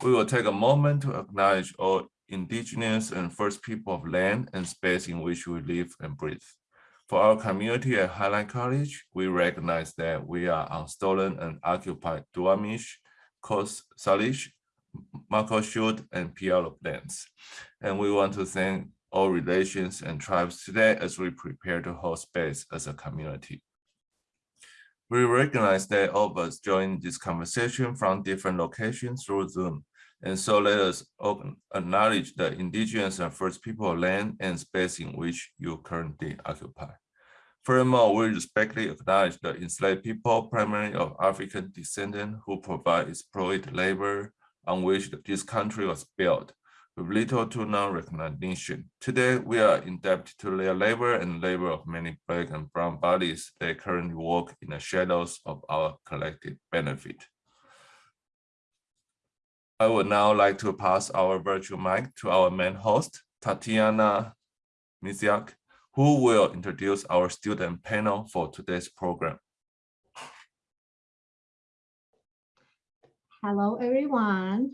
We will take a moment to acknowledge all indigenous and first people of land and space in which we live and breathe. For our community at Highline College, we recognize that we are on stolen and occupied Duwamish, Coast Salish, Muckleshoot, and Puyallup lands. And we want to thank all relations and tribes today as we prepare to hold space as a community. We recognize that all of us join this conversation from different locations through Zoom. And so let us acknowledge the indigenous and first people land and space in which you currently occupy. Furthermore, we respectfully acknowledge the enslaved people, primarily of African descent, who provide exploited labor on which this country was built with little to no recognition. Today, we are indebted to their labor and labor of many black and brown bodies that currently work in the shadows of our collective benefit. I would now like to pass our virtual mic to our main host, Tatiana Misiak, who will introduce our student panel for today's program. Hello, everyone.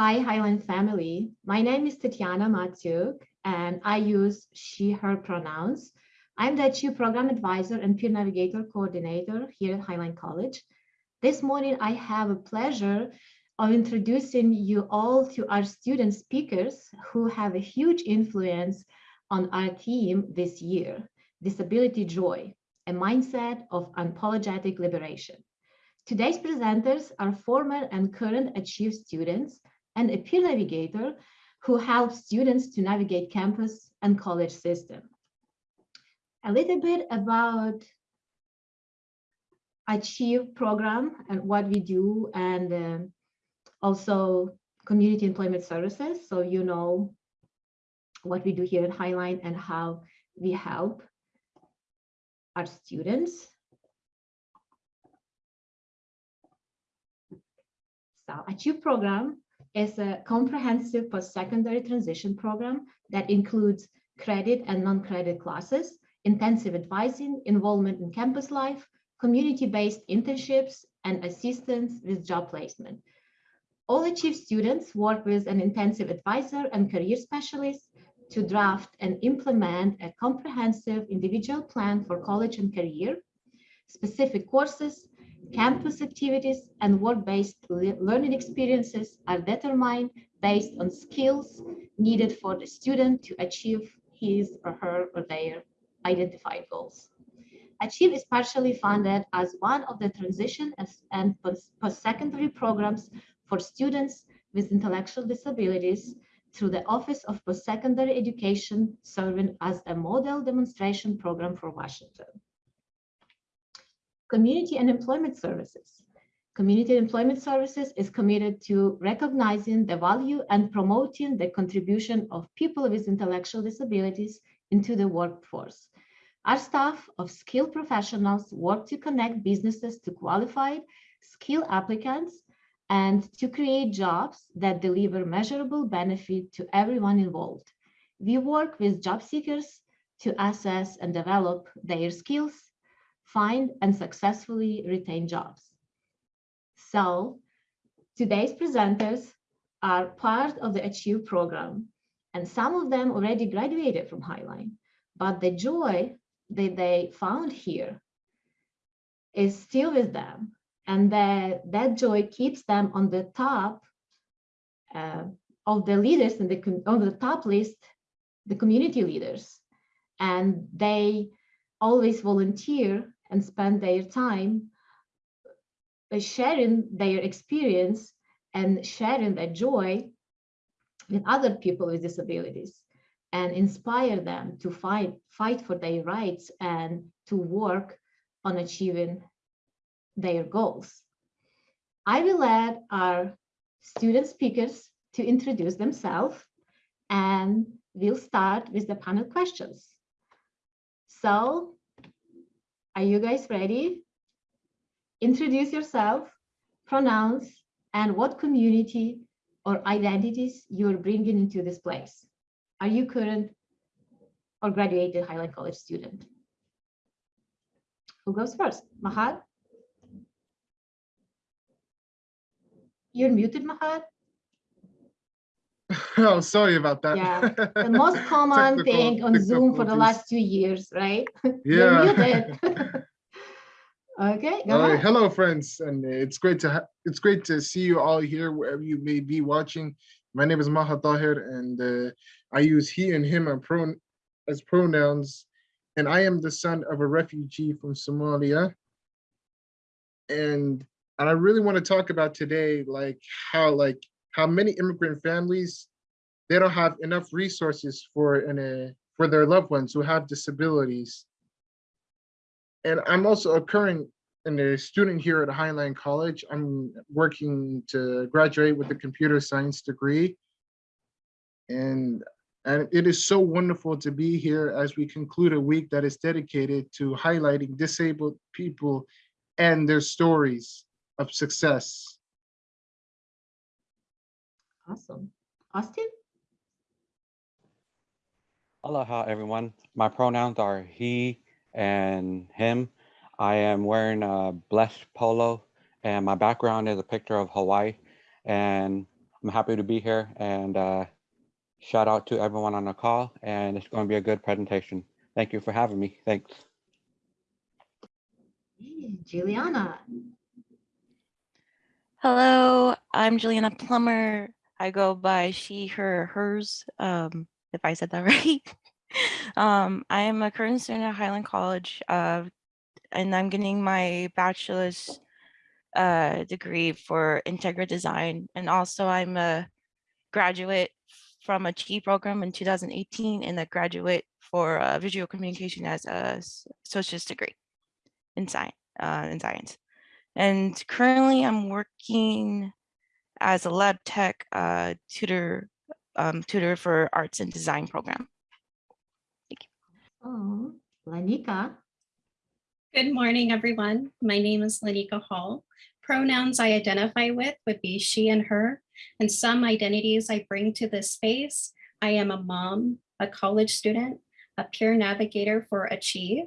Hi, Highline family. My name is Tatiana Matyuk, and I use she, her pronouns. I'm the Achieve Program Advisor and Peer Navigator Coordinator here at Highline College. This morning, I have a pleasure of introducing you all to our student speakers who have a huge influence on our team this year, Disability Joy, a mindset of unapologetic liberation. Today's presenters are former and current Achieve students and a peer navigator who helps students to navigate campus and college system. A little bit about Achieve program and what we do and uh, also community employment services. So you know what we do here at Highline and how we help our students. So Achieve program is a comprehensive post-secondary transition program that includes credit and non-credit classes, intensive advising, involvement in campus life, community-based internships, and assistance with job placement. All Achieve students work with an intensive advisor and career specialist to draft and implement a comprehensive individual plan for college and career, specific courses, Campus activities and work-based learning experiences are determined based on skills needed for the student to achieve his or her or their identified goals. Achieve is partially funded as one of the transition and post-secondary programs for students with intellectual disabilities through the Office of Post-Secondary Education, serving as a model demonstration program for Washington. Community and Employment Services. Community Employment Services is committed to recognizing the value and promoting the contribution of people with intellectual disabilities into the workforce. Our staff of skilled professionals work to connect businesses to qualified, skilled applicants and to create jobs that deliver measurable benefit to everyone involved. We work with job seekers to assess and develop their skills, find and successfully retain jobs. So today's presenters are part of the Achieve program, and some of them already graduated from Highline, but the joy that they found here is still with them, and that, that joy keeps them on the top uh, of the leaders in the on the top list, the community leaders, and they always volunteer and spend their time sharing their experience and sharing their joy with other people with disabilities and inspire them to fight fight for their rights and to work on achieving their goals. I will let our student speakers to introduce themselves and we'll start with the panel questions. So are you guys ready? Introduce yourself, pronouns, and what community or identities you're bringing into this place. Are you current or graduated Highline College student? Who goes first? Mahad? You're muted, Mahad. Oh, sorry about that. Yeah, The most common Technical thing on Zoom for the last two years, right? You're Yeah. Okay, go right, hello, friends, and it's great to it's great to see you all here wherever you may be watching. My name is Maha Tahir, and uh, I use he and him and pron as pronouns, and I am the son of a refugee from Somalia. And and I really want to talk about today, like how like how many immigrant families they don't have enough resources for for their loved ones who have disabilities and I'm also a current and a student here at Highline College. I'm working to graduate with a computer science degree. And, and it is so wonderful to be here as we conclude a week that is dedicated to highlighting disabled people and their stories of success. Awesome. Austin? Aloha, everyone. My pronouns are he and him. I am wearing a blessed polo, and my background is a picture of Hawaii. And I'm happy to be here. And uh, shout out to everyone on the call. And it's going to be a good presentation. Thank you for having me. Thanks. Hey, Juliana. Hello, I'm Juliana Plummer. I go by she, her, hers, um, if I said that right. um, I am a current student at Highline College, uh, and I'm getting my bachelor's uh, degree for integral design. And also I'm a graduate from a T program in 2018 and a graduate for uh, visual communication as a associate's degree in science. Uh, in science. And currently I'm working as a lab tech uh, tutor, um, tutor for arts and design program. Thank you. Oh, Lanika. Good morning, everyone. My name is Lanika Hall. Pronouns I identify with would be she and her, and some identities I bring to this space. I am a mom, a college student, a peer navigator for Achieve,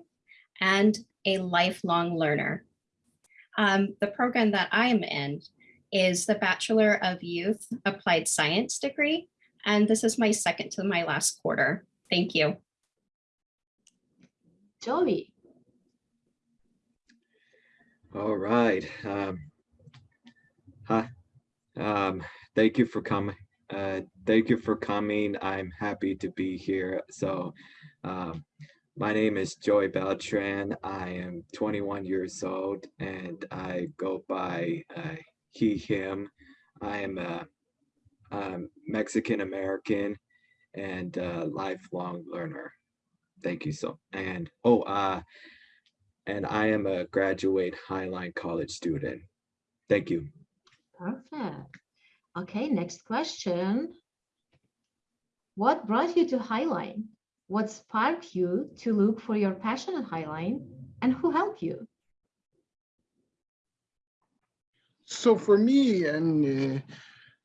and a lifelong learner. Um, the program that I'm in is the Bachelor of Youth Applied Science degree, and this is my second to my last quarter. Thank you. Joey. All right. Um, hi. Um, thank you for coming. Uh, thank you for coming. I'm happy to be here. So, um, my name is Joey Beltran. I am 21 years old and I go by uh, he, him. I am a, um, Mexican American and a lifelong learner. Thank you so. And oh, uh, and I am a graduate Highline College student. Thank you. Perfect. Okay, next question. What brought you to Highline? What sparked you to look for your passion at Highline and who helped you? So for me and uh,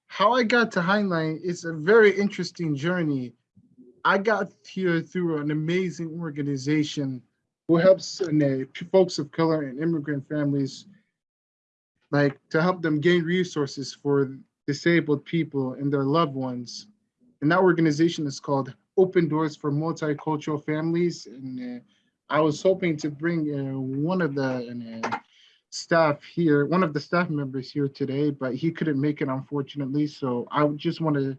how I got to Highline is a very interesting journey. I got here through an amazing organization who helps uh, folks of color and immigrant families, like to help them gain resources for disabled people and their loved ones. And that organization is called Open Doors for Multicultural Families. And uh, I was hoping to bring uh, one of the uh, staff here, one of the staff members here today, but he couldn't make it unfortunately. So I just want to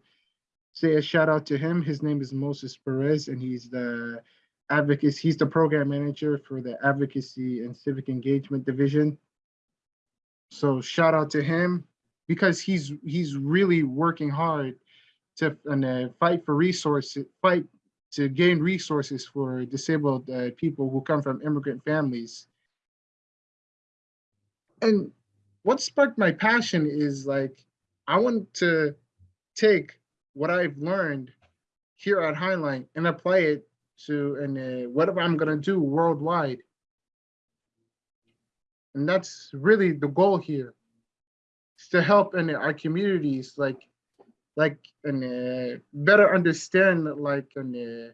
say a shout out to him. His name is Moses Perez and he's the advocacy, he's the program manager for the advocacy and civic engagement division. So shout out to him because he's he's really working hard to and, uh, fight for resources, fight to gain resources for disabled uh, people who come from immigrant families and what sparked my passion is like I want to take what I've learned here at Highline and apply it to and uh, whatever I'm gonna do worldwide. And that's really the goal here, is to help in our communities like like and uh, better understand like and uh,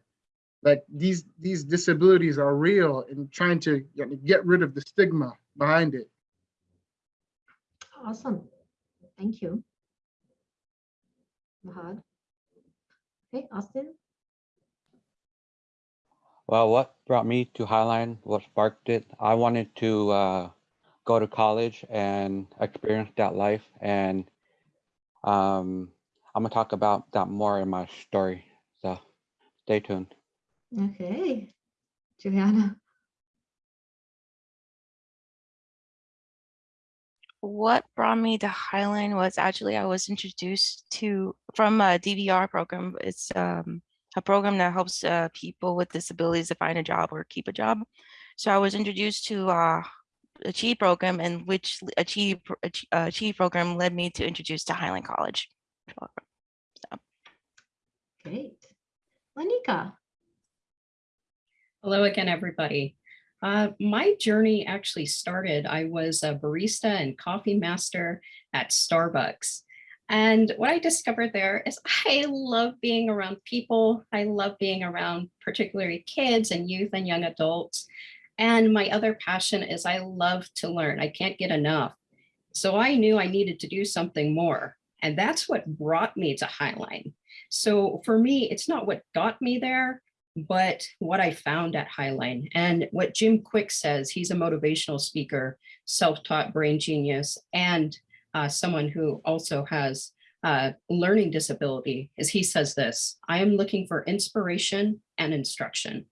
like these these disabilities are real and trying to you know, get rid of the stigma behind it. Awesome. thank you. Mahad. Okay, Austin. Well, what brought me to Highline, what sparked it, I wanted to uh, go to college and experience that life. And um, I'm gonna talk about that more in my story. So stay tuned. Okay, Juliana. What brought me to Highline was actually I was introduced to from a DVR program. It's um, a program that helps uh, people with disabilities to find a job or keep a job. So I was introduced to uh, Achieve program, and which l- Achieve pro- Ach- uh, Achieve program led me to introduce to Highline College. So. Great. Monica. Hello again, everybody. Uh, my journey actually started, I was a barista and coffee master at Starbucks. And what I discovered there is I love being around people. I love being around particularly kids and youth and young adults. And my other passion is I love to learn. I can't get enough. So I knew I needed to do something more. And that's what brought me to Highline. So for me, it's not what got me there, but what I found at Highline and what Jim Kwik says, he's a motivational speaker, self-taught brain genius, and uh, someone who also has uh, learning disability, is he says this, I am looking for inspiration and instruction.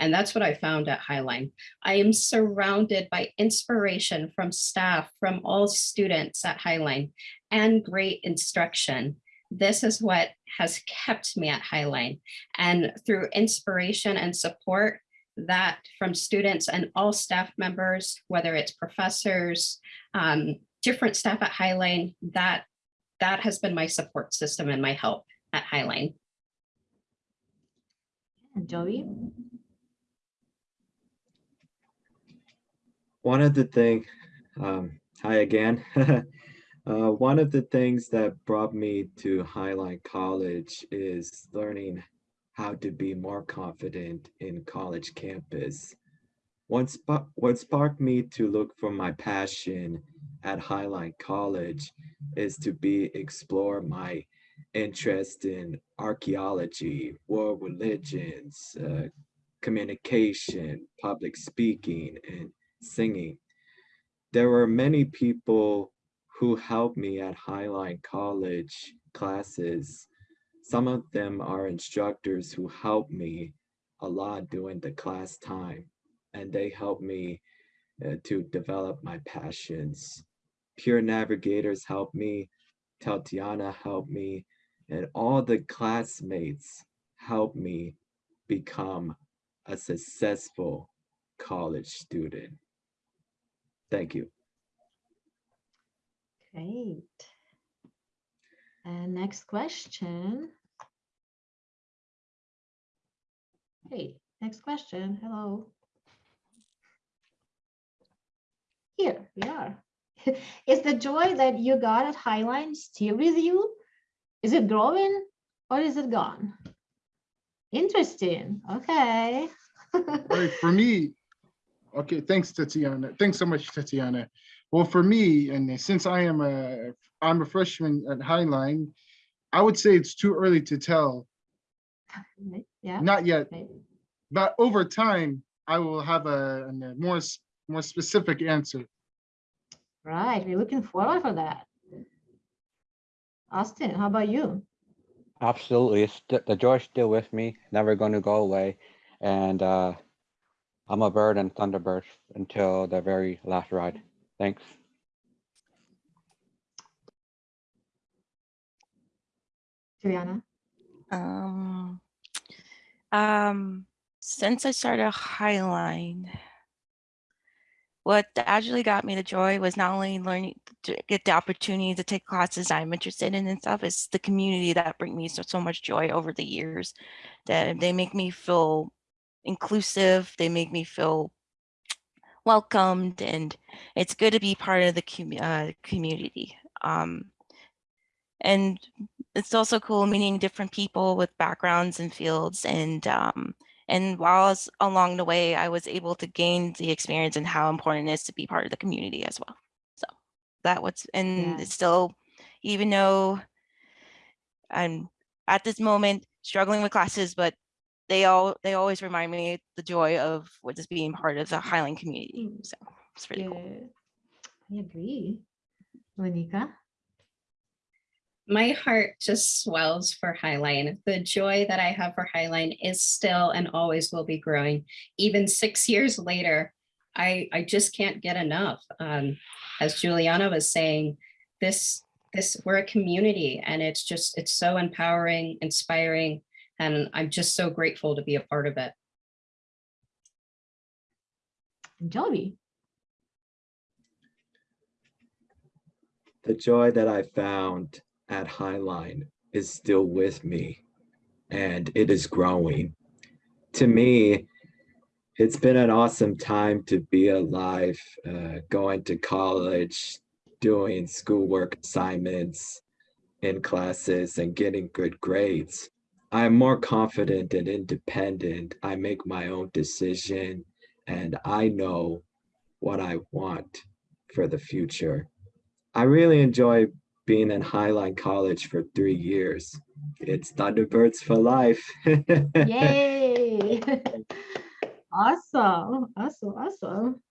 And that's what I found at Highline. I am surrounded by inspiration from staff, from all students at Highline, and great instruction. This is what has kept me at Highline. And through inspiration and support that from students and all staff members, whether it's professors, um, different staff at Highline, that, that has been my support system and my help at Highline. And Joey. One of the thing, um, hi again. uh, one of the things that brought me to Highline College is learning how to be more confident in college campus. What, spa- what sparked me to look for my passion at Highline College is to be explore my interest in archaeology, world religions, uh, communication, public speaking, and singing. There were many people who helped me at Highline College classes. Some of them are instructors who helped me a lot during the class time, and they helped me uh, to develop my passions. Peer navigators helped me, Tatiana helped me, and all the classmates helped me become a successful college student. Thank you. Great. And next question. Hey, next question. Hello. Here we are. Is the joy that you got at Highline still with you? Is it growing or is it gone? Interesting. Okay. Right, for me, okay, thanks Tatiana. Thanks so much, Tatiana. Well, for me, and since I am a, I'm a freshman at Highline, I would say it's too early to tell, Yeah. not yet, maybe. but over time, I will have a, a more, more specific answer. Right. We're looking forward for that. Austin, how about you? Absolutely, it's st- the joy's still with me, never going to go away, and uh, I'm a bird and Thunderbird until the very last ride. Thanks. Juliana? Um, um, since I started Highline, what actually got me the joy was not only learning to get the opportunity to take classes I'm interested in and stuff, it's the community that bring me so, so much joy over the years. That they make me feel inclusive, they make me feel welcomed, and it's good to be part of the commu- uh, community. Um, and it's also cool meeting different people with backgrounds and fields and um, and while I was along the way i was able to gain the experience and how important it is to be part of the community as well so that was and Yeah. it's still even though I'm at this moment struggling with classes, but they all they always remind me the joy of what just being part of the Highline community. Mm. So it's really cool. I agree. Monica? My heart just swells for Highline. The joy that I have for Highline is still and always will be growing. Even six years later, I, I just can't get enough. Um, as Juliana was saying, this, this, we're a community and it's just, it's so empowering, inspiring, and I'm just so grateful to be a part of it. Joey? The joy that I found at Highline is still with me and it is growing. To me, it's been an awesome time to be alive, uh, going to college, doing schoolwork assignments in classes and getting good grades. I'm more confident and independent. I make my own decision and I know what I want for the future. I really enjoy being in Highline College for three years. It's Thunderbirds for life. Yay! Awesome, awesome, awesome.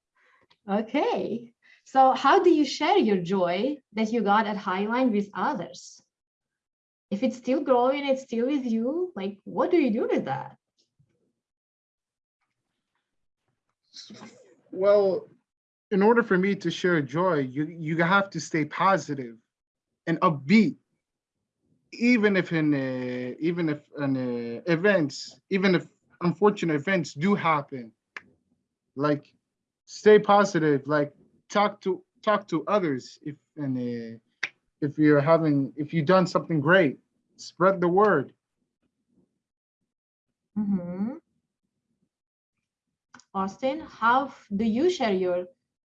Okay, so how do you share your joy that you got at Highline with others? If it's still growing, it's still with you, like, what do you do with that? Well, in order for me to share joy, you you have to stay positive and upbeat. Even if in uh, even if an uh, events, even if unfortunate events do happen, like stay positive, like talk to talk to others if and uh, if you're having if you've done something great, spread the word. Mhm. Austin, how f- do you share your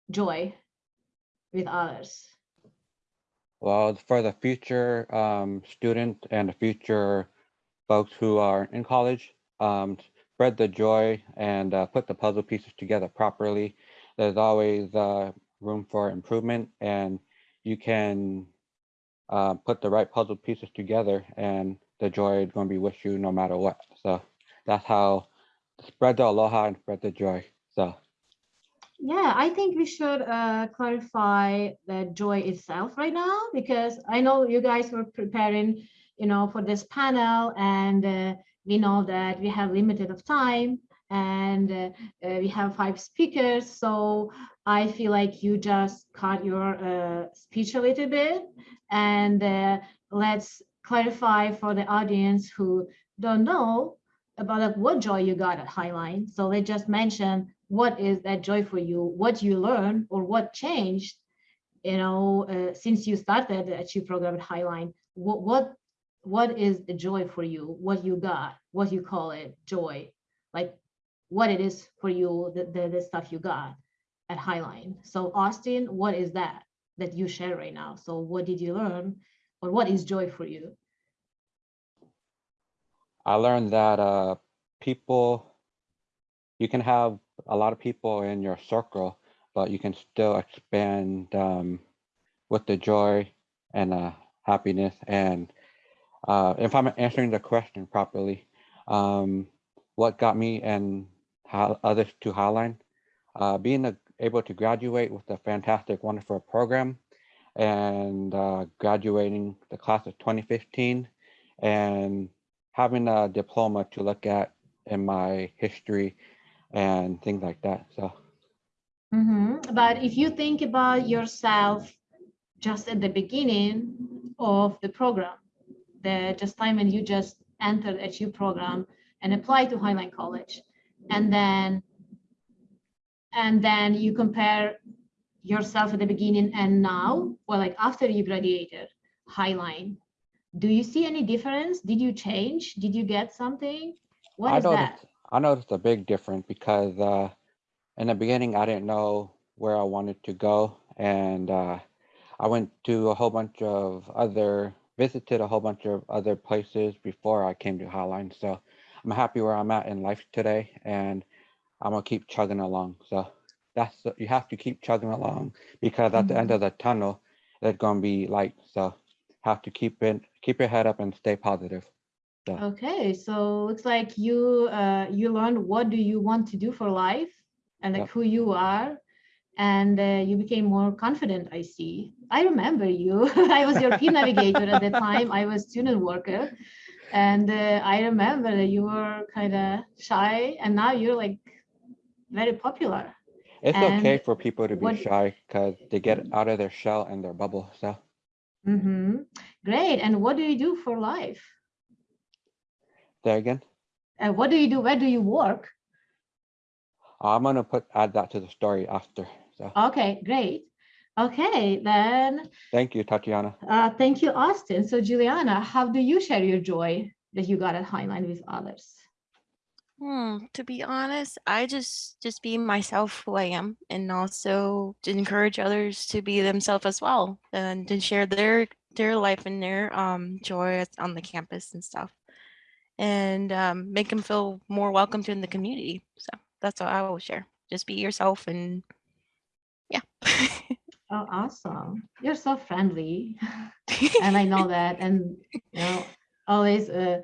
joy with others? Well, for the future um, student and the future folks who are in college, um, spread the joy and uh, put the puzzle pieces together properly. There's always uh, room for improvement, and you can uh, put the right puzzle pieces together, and the joy is going to be with you no matter what. So that's how spread the aloha and spread the joy. So. Yeah, I think we should uh, clarify the joy itself right now because I know you guys were preparing, you know, for this panel and uh, we know that we have limited of time and uh, we have five speakers. So I feel like you just cut your uh, speech a little bit and uh, let's clarify for the audience who don't know about what joy you got at Highline. So let's just mention what is that joy for you, what you learned or what changed, you know, uh, since you started the Achieve program at Highline, what, what, what is the joy for you, what you got, what you call it, joy, like what it is for you, the, the, the stuff you got at Highline. So Austin, what is that that you share right now? So what did you learn or what is joy for you? I learned that uh, people, you can have a lot of people in your circle, but you can still expand um, with the joy and uh, happiness. And uh, if I'm answering the question properly, um, what got me and others to Highline, uh, being a, able to graduate with a fantastic, wonderful program and uh, graduating the class of 2015 and having a diploma to look at in my history and things like that. So Mhm. But if you think about yourself just at the beginning of the program, the just time when you just entered HU program and applied to Highline College, and then and then you compare yourself at the beginning and now, or like after you graduated, Highline, do you see any difference? Did you change? Did you get something? What I is noticed, that? I noticed a big difference because uh, in the beginning, I didn't know where I wanted to go. And uh, I went to a whole bunch of other, visited a whole bunch of other places before I came to Highline. So I'm happy where I'm at in life today and I'm gonna keep chugging along. So that's, the- you have to keep chugging along because at the end of the tunnel, there's gonna be light. So have to keep it, keep your head up and stay positive. So, Okay, so looks like you uh, you learned what do you want to do for life and like Yep. who you are, and uh, you became more confident. I see. I remember you. I was your peer navigator at the time. I was student worker, and uh, I remember that you were kind of shy, and now you're like very popular. it's okay for people to be what- shy because they get out of their shell and their bubble. So hmm Great. And what do you do for life? there again, And what do you do? Where do you work? I'm gonna put add that to the story after. So Okay, great. Okay, then thank you, Tatiana. Uh, thank you, Austin. So Juliana, how do you share your joy that you got at Highline with others? Hmm, to be honest, I just just be myself who I am and also to encourage others to be themselves as well and to share their their life and their um joy on the campus and stuff. And um, make them feel more welcome to in the community. So that's what I will share. Just be yourself and yeah. Oh, awesome. You're so friendly. and I know that. And you know, always uh,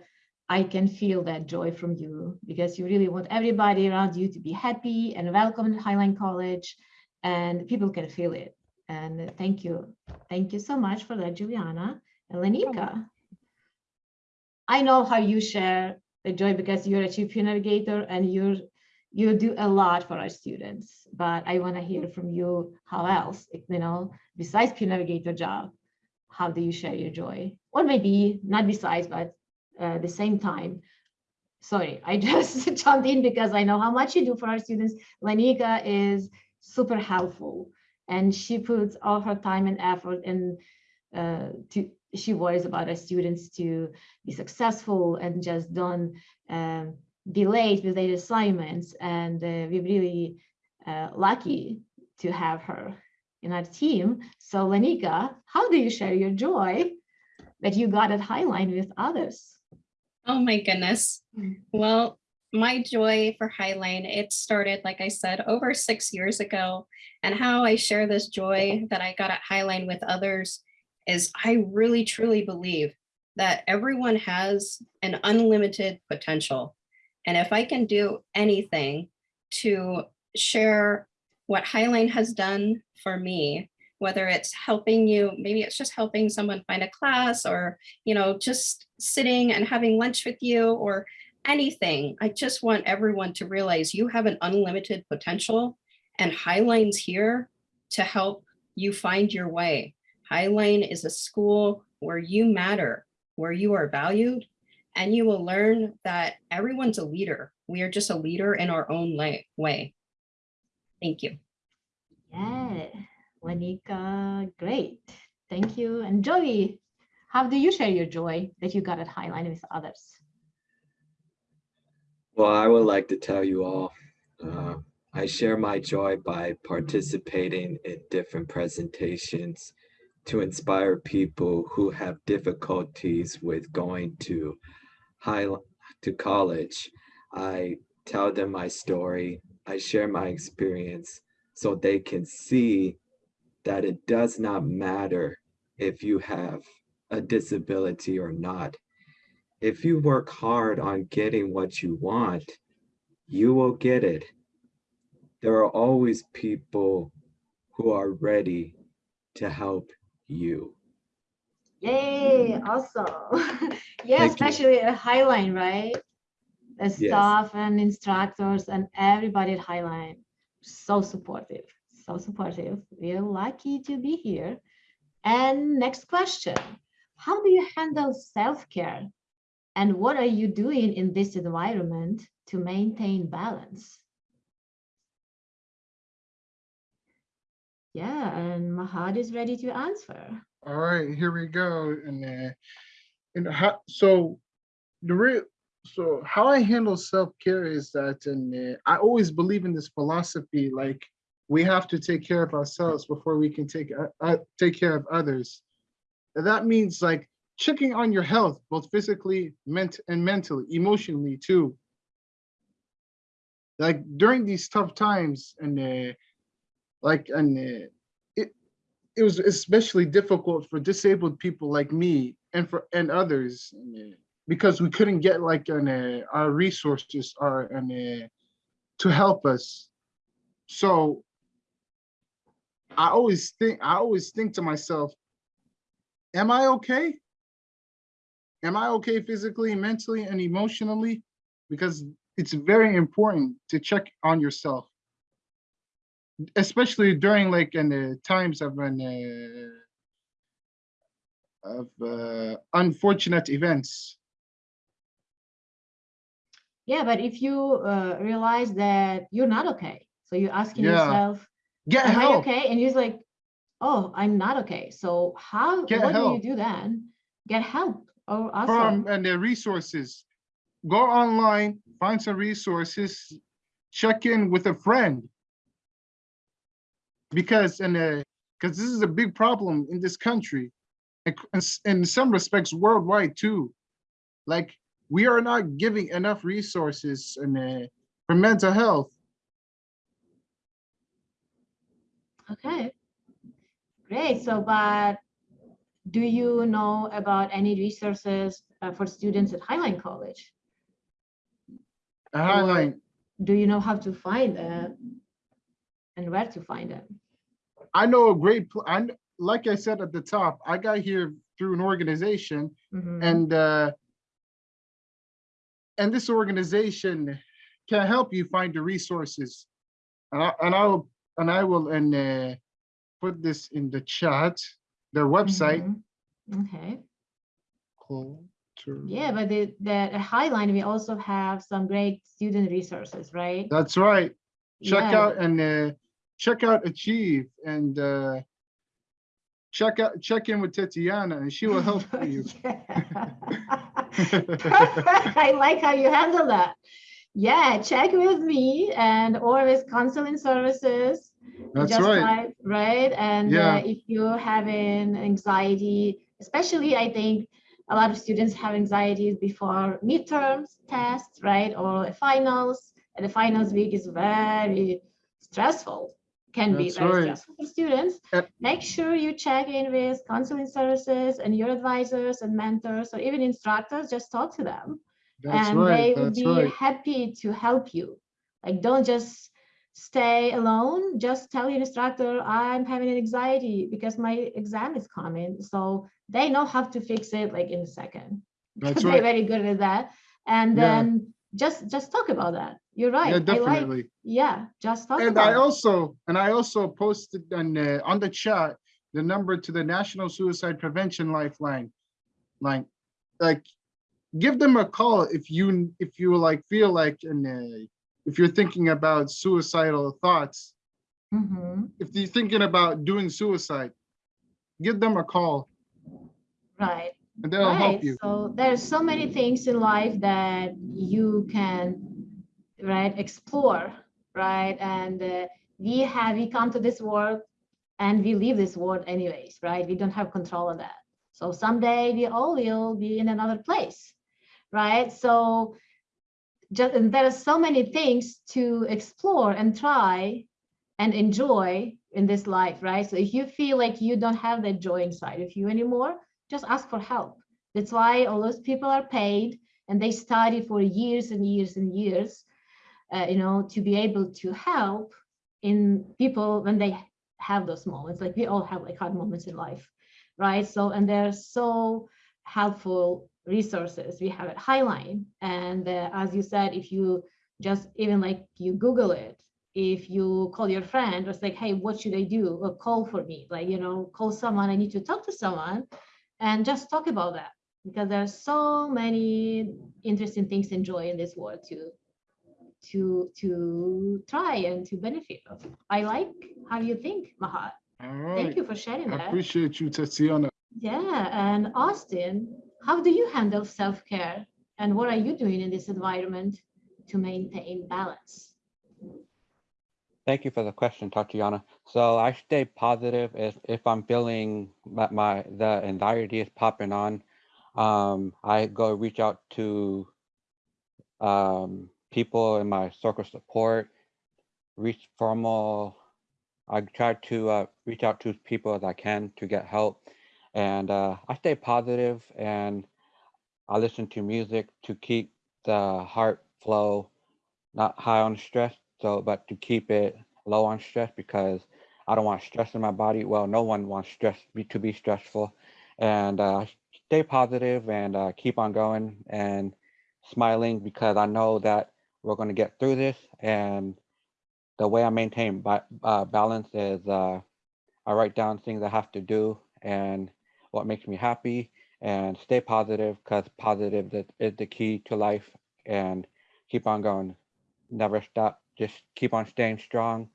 I can feel that joy from you because you really want everybody around you to be happy and welcome at Highline College and people can feel it. And thank you. Thank you so much for that, Juliana and Lanika. I know how you share the joy because you're a chief navigator and you're you do a lot for our students, but I want to hear from you how else, you know, besides peer navigator job, how do you share your joy? Or maybe not besides, but uh, the same time. Sorry, I just jumped in because I know how much you do for our students. Lanika is super helpful and she puts all her time and effort and uh, to she worries about our students to be successful and just don't um, be late with their assignments. And uh, we're really uh, lucky to have her in our team. So Lanika, how do you share your joy that you got at Highline with others? Oh my goodness. Mm. Well, my joy for Highline, it started, like I said, over six years ago. And how I share this joy that I got at Highline with others is I really truly believe that everyone has an unlimited potential. And if I can do anything to share what Highline has done for me, whether it's helping you, maybe it's just helping someone find a class or, you know, just sitting and having lunch with you or anything. I just want everyone to realize you have an unlimited potential and Highline's here to help you find your way. Highline is a school where you matter, where you are valued, and you will learn that everyone's a leader. We are just a leader in our own way. Thank you. Yeah, Lanika, great. Thank you. And Joey, how do you share your joy that you got at Highline with others? Well, I would like to tell you all, uh, I share my joy by participating in different presentations to inspire people who have difficulties with going to high to college. I tell them my story. I share my experience so they can see that it does not matter if you have a disability or not if you work hard on getting what you want, you will get it. There are always people who are ready to help you. Yay, mm. awesome. yeah, Thank you. especially at Highline, right? The Yes. staff and instructors and everybody at Highline, so supportive, so supportive. We're lucky to be here. And next question, how do you handle self-care? And what are you doing in this environment to maintain balance? Yeah, and Mahad is ready to answer. All right, here we go. And uh, and how, so the real so how I handle self-care is that and I always believe in this philosophy like we have to take care of ourselves before we can take uh, uh, take care of others. And that means like checking on your health both physically, ment and mentally, emotionally too. Like during these tough times and uh, like and uh, it was especially difficult for disabled people like me and for and others because we couldn't get like an uh, our resources or an uh, to help us. So I always think I always think to myself, am I okay? Am I okay physically, mentally, and emotionally? Because it's very important to check on yourself especially during like in the times of an uh, of uh, unfortunate events. Yeah, but if you uh, realize that you're not okay, so you're asking Yeah. yourself, Get am I help. okay? And he's like, oh, I'm not okay. So how, Get what do you do then? Get help. Oh, from awesome. and the resources. Go online, find some resources, check in with a friend. Because and uh, because this is a big problem in this country, and c- and s- in some respects worldwide too. Like we are not giving enough resources and uh, for mental health. Okay. Great. So, but do you know about any resources uh, for students at Highline College? Highline. Do you know how to find them? And where to find them? I know a great. pl- I like I said at the top. I got here through an organization Mhm. and uh and this organization can help you find the resources and i and i will and i will and uh put this in the chat their website Mhm. Okay. Culture- Yeah, but the, the Highline, we also have some great student resources, right? that's right check Yeah. out and uh check out achieve and uh check out check in with tatiana and she will help you I like how you handle that. Yeah, check with me and or with counseling services. that's just right right? And Yeah. uh, if you're having anxiety, especially I think a lot of students have anxieties before midterms, tests, right? Or finals. And the finals week is very stressful, can be very right. stressful for students. Yep. Make sure you check in with counseling services and your advisors and mentors or even instructors, just talk to them that's and they right would that's be right happy to help you. Like, don't just stay alone. Just tell your instructor, I'm having an anxiety because my exam is coming. So they know how to fix it like in a second. that's They're very good at that. And Yeah. then just just talk about that. You're right. yeah I like, definitely yeah, just talk And about I it. also, and I also posted on, uh, on the chat, the number to the National Suicide Prevention Lifeline. Line, like, give them a call if you, if you like, feel like, and uh, if you're thinking about suicidal thoughts, Mhm, if you're thinking about doing suicide, give them a call Right. and they'll help Right, you. so there's so many things in life that you can, right, explore, right? And uh, we have, we come to this world and we leave this world anyways, right? We don't have control of that. So someday we all will be in another place, right? So just, there are so many things to explore and try and enjoy in this life, right? So if you feel like you don't have that joy inside of you anymore, just ask for help. That's why all those people are paid and they study for years and years and years, uh, you know, to be able to help in people when they have those moments. Like we all have like hard moments in life, right? So, and they're so helpful resources we have at Highline. And uh, as you said, if you just even like you Google it, if you call your friend, it's like, hey, what should I do? Or call for me, like, you know, call someone, I need to talk to someone and just talk about that because there's so many interesting things to enjoy in this world to to to try and to benefit of. I like how you think, Mahad. All Thank you for sharing I that. appreciate you, Tatiana. Yeah, and Austin, how do you handle self-care and what are you doing in this environment to maintain balance? Thank you for the question, Tatiana. So I stay positive if, if I'm feeling that my the anxiety is popping on. Um, I go reach out to um, people in my circle support, reach formal I try to uh, reach out to people as I can to get help. And uh, I stay positive and I listen to music to keep the heart flow not high on stress, so but to keep it low on stress because I don't want stress in my body. Well, no one wants stress be, to be stressful. And uh, stay positive and uh, keep on going and smiling because I know that we're going to get through this. And the way I maintain uh, balance is uh, I write down things I have to do and what makes me happy and stay positive because positive is the key to life and keep on going. Never stop. Just keep on staying strong.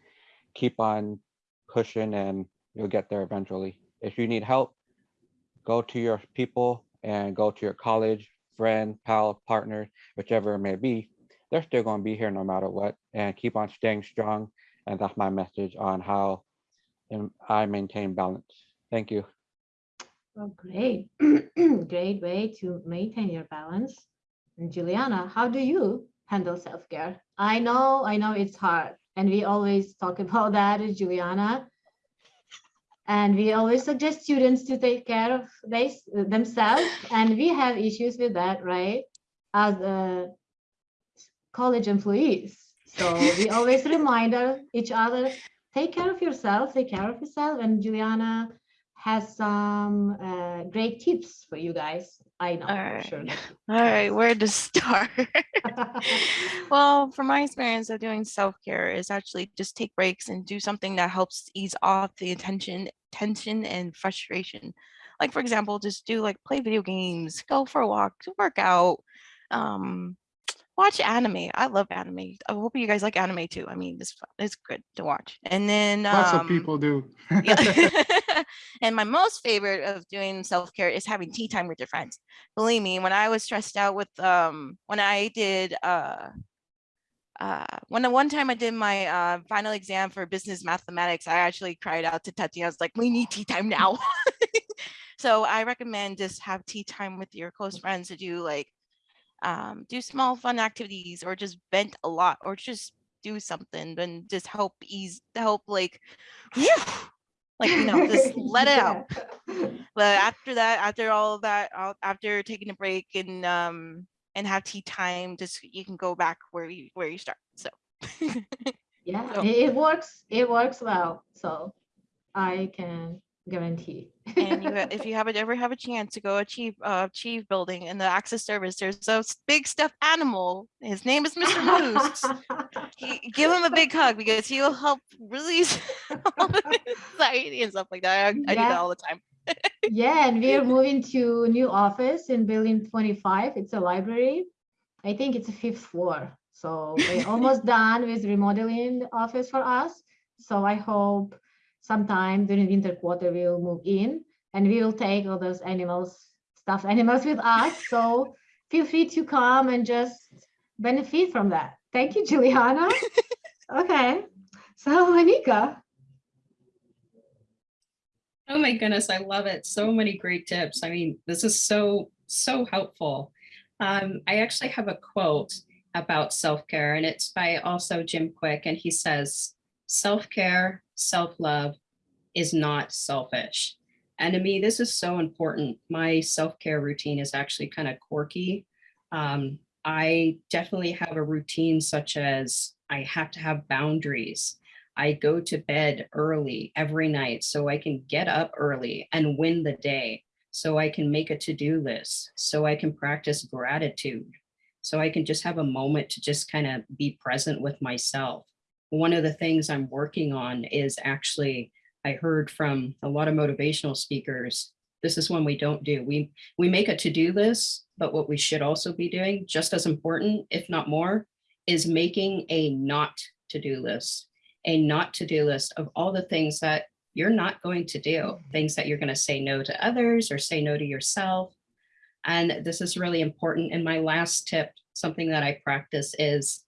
Keep on pushing and you'll get there eventually. If you need help, go to your people and go to your college, friend, pal, partner, whichever it may be. They're still going to be here no matter what and keep on staying strong. And that's my message on how um, I maintain balance. Thank you. Oh, great. Great way to maintain your balance. And Juliana, how do you handle self-care? I know, I know it's hard. And we always talk about that Juliana. And we always suggest students to take care of they, themselves. And we have issues with that, right? As uh, college employees. So we always remind each other, take care of yourself, take care of yourself. And Juliana has some uh, great tips for you guys. I know All for sure. All right, where to start? well, from my experience of doing self-care is actually just take breaks and do something that helps ease off the attention, tension and frustration. Like for example, just do like play video games, go for a walk, work out, um, watch anime. I love anime. I hope you guys like anime too. I mean, it's fun. it's good to watch. And then Lots of um, people do. and my most favorite of doing self-care is having tea time with your friends. Believe me, when I was stressed out with um when I did uh uh when the one time I did my uh final exam for business mathematics, I actually cried out to Tati. I was like, we need tea time now. so I recommend just have tea time with your close friends to do like um do small fun activities or just vent a lot or just do something and just help ease help like like you know just let it out but after that after all of that after taking a break and um and have tea time just you can go back where you where you start so Yeah, So- it, it works. It works well. So I can guarantee. and you if you haven't ever have a chance to go achieve uh achieve building in the access service there's a big stuffed animal his name is mr moose He- give him a big hug because he'll help release all anxiety and stuff like that i, I do that all the time Yeah, and we're moving to a new office in building 25. It's a library. I think it's a fifth floor. So we're almost done with remodeling the office for us. So I hope sometime during the winter quarter we'll move in and we will take all those animals, stuffed animals with us. So feel free to come and just benefit from that. Thank you, Juliana. Okay. So Anika, Oh my goodness, I love it. So many great tips. I mean, this is so, so helpful. Um, I actually have a quote about self-care and it's by also Jim Kwik and he says, self-care, self-love is not selfish. And to me, this is so important. My self-care routine is actually kind of quirky. Um, I definitely have a routine such as I have to have boundaries. I go to bed early every night so I can get up early and win the day. So I can make a to-do list, so I can practice gratitude, so I can just have a moment to just kind of be present with myself. One of the things I'm working on is actually, I heard from a lot of motivational speakers, this is one we don't do. We, we make a to-do list, but what we should also be doing, just as important, if not more, is making a not to-do list a not to-do list of all the things that you're not going to do, mm-hmm. things that you're going to say no to others or say no to yourself. And this is really important. And my last tip, something that I practice is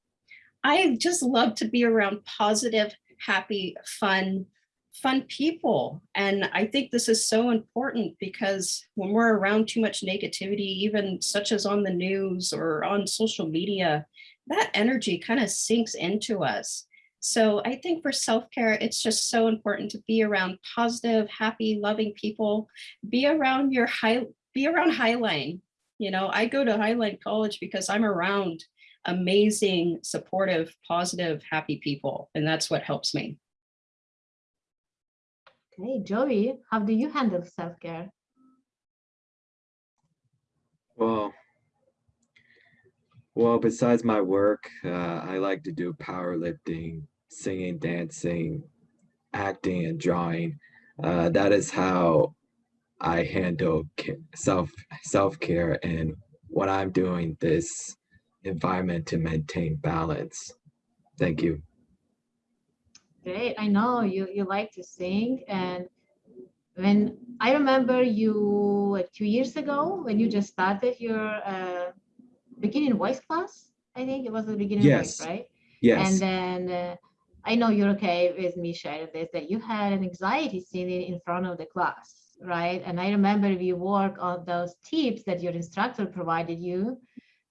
I just love to be around positive, happy, fun, fun people. And I think this is so important because when we're around too much negativity, even such as on the news or on social media, that energy kind of sinks into us. So I think for self-care, it's just so important to be around positive, happy, loving people, be around your high, be around Highline. You know, I go to Highline College because I'm around amazing, supportive, positive, happy people, and that's what helps me. Okay, Joey, how do you handle self-care? Well, well, besides my work, uh, I like to do powerlifting, singing, dancing, acting, and drawing. Uh, that is how I handle self self care and what I'm doing this environment to maintain balance. Thank you. Great, I know you you like to sing and when I remember you like two years ago when you just started your uh, beginning voice class. I think it was the beginning Yes. voice, right? Yes. And then uh, I know you're okay with me sharing this that you had an anxiety sitting in front of the class, right? And I remember we work on those tips that your instructor provided you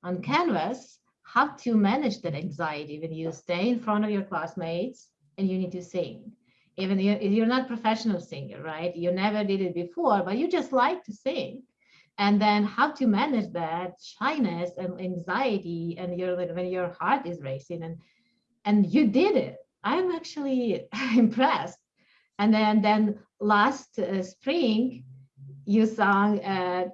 on Canvas, how to manage that anxiety when you stay in front of your classmates and you need to sing. Even if you're not professional singer, right? You never did it before, but you just like to sing. And then how to manage that shyness and anxiety and your when your heart is racing and and you did it. I'm actually impressed. And then then last uh, spring, you sang at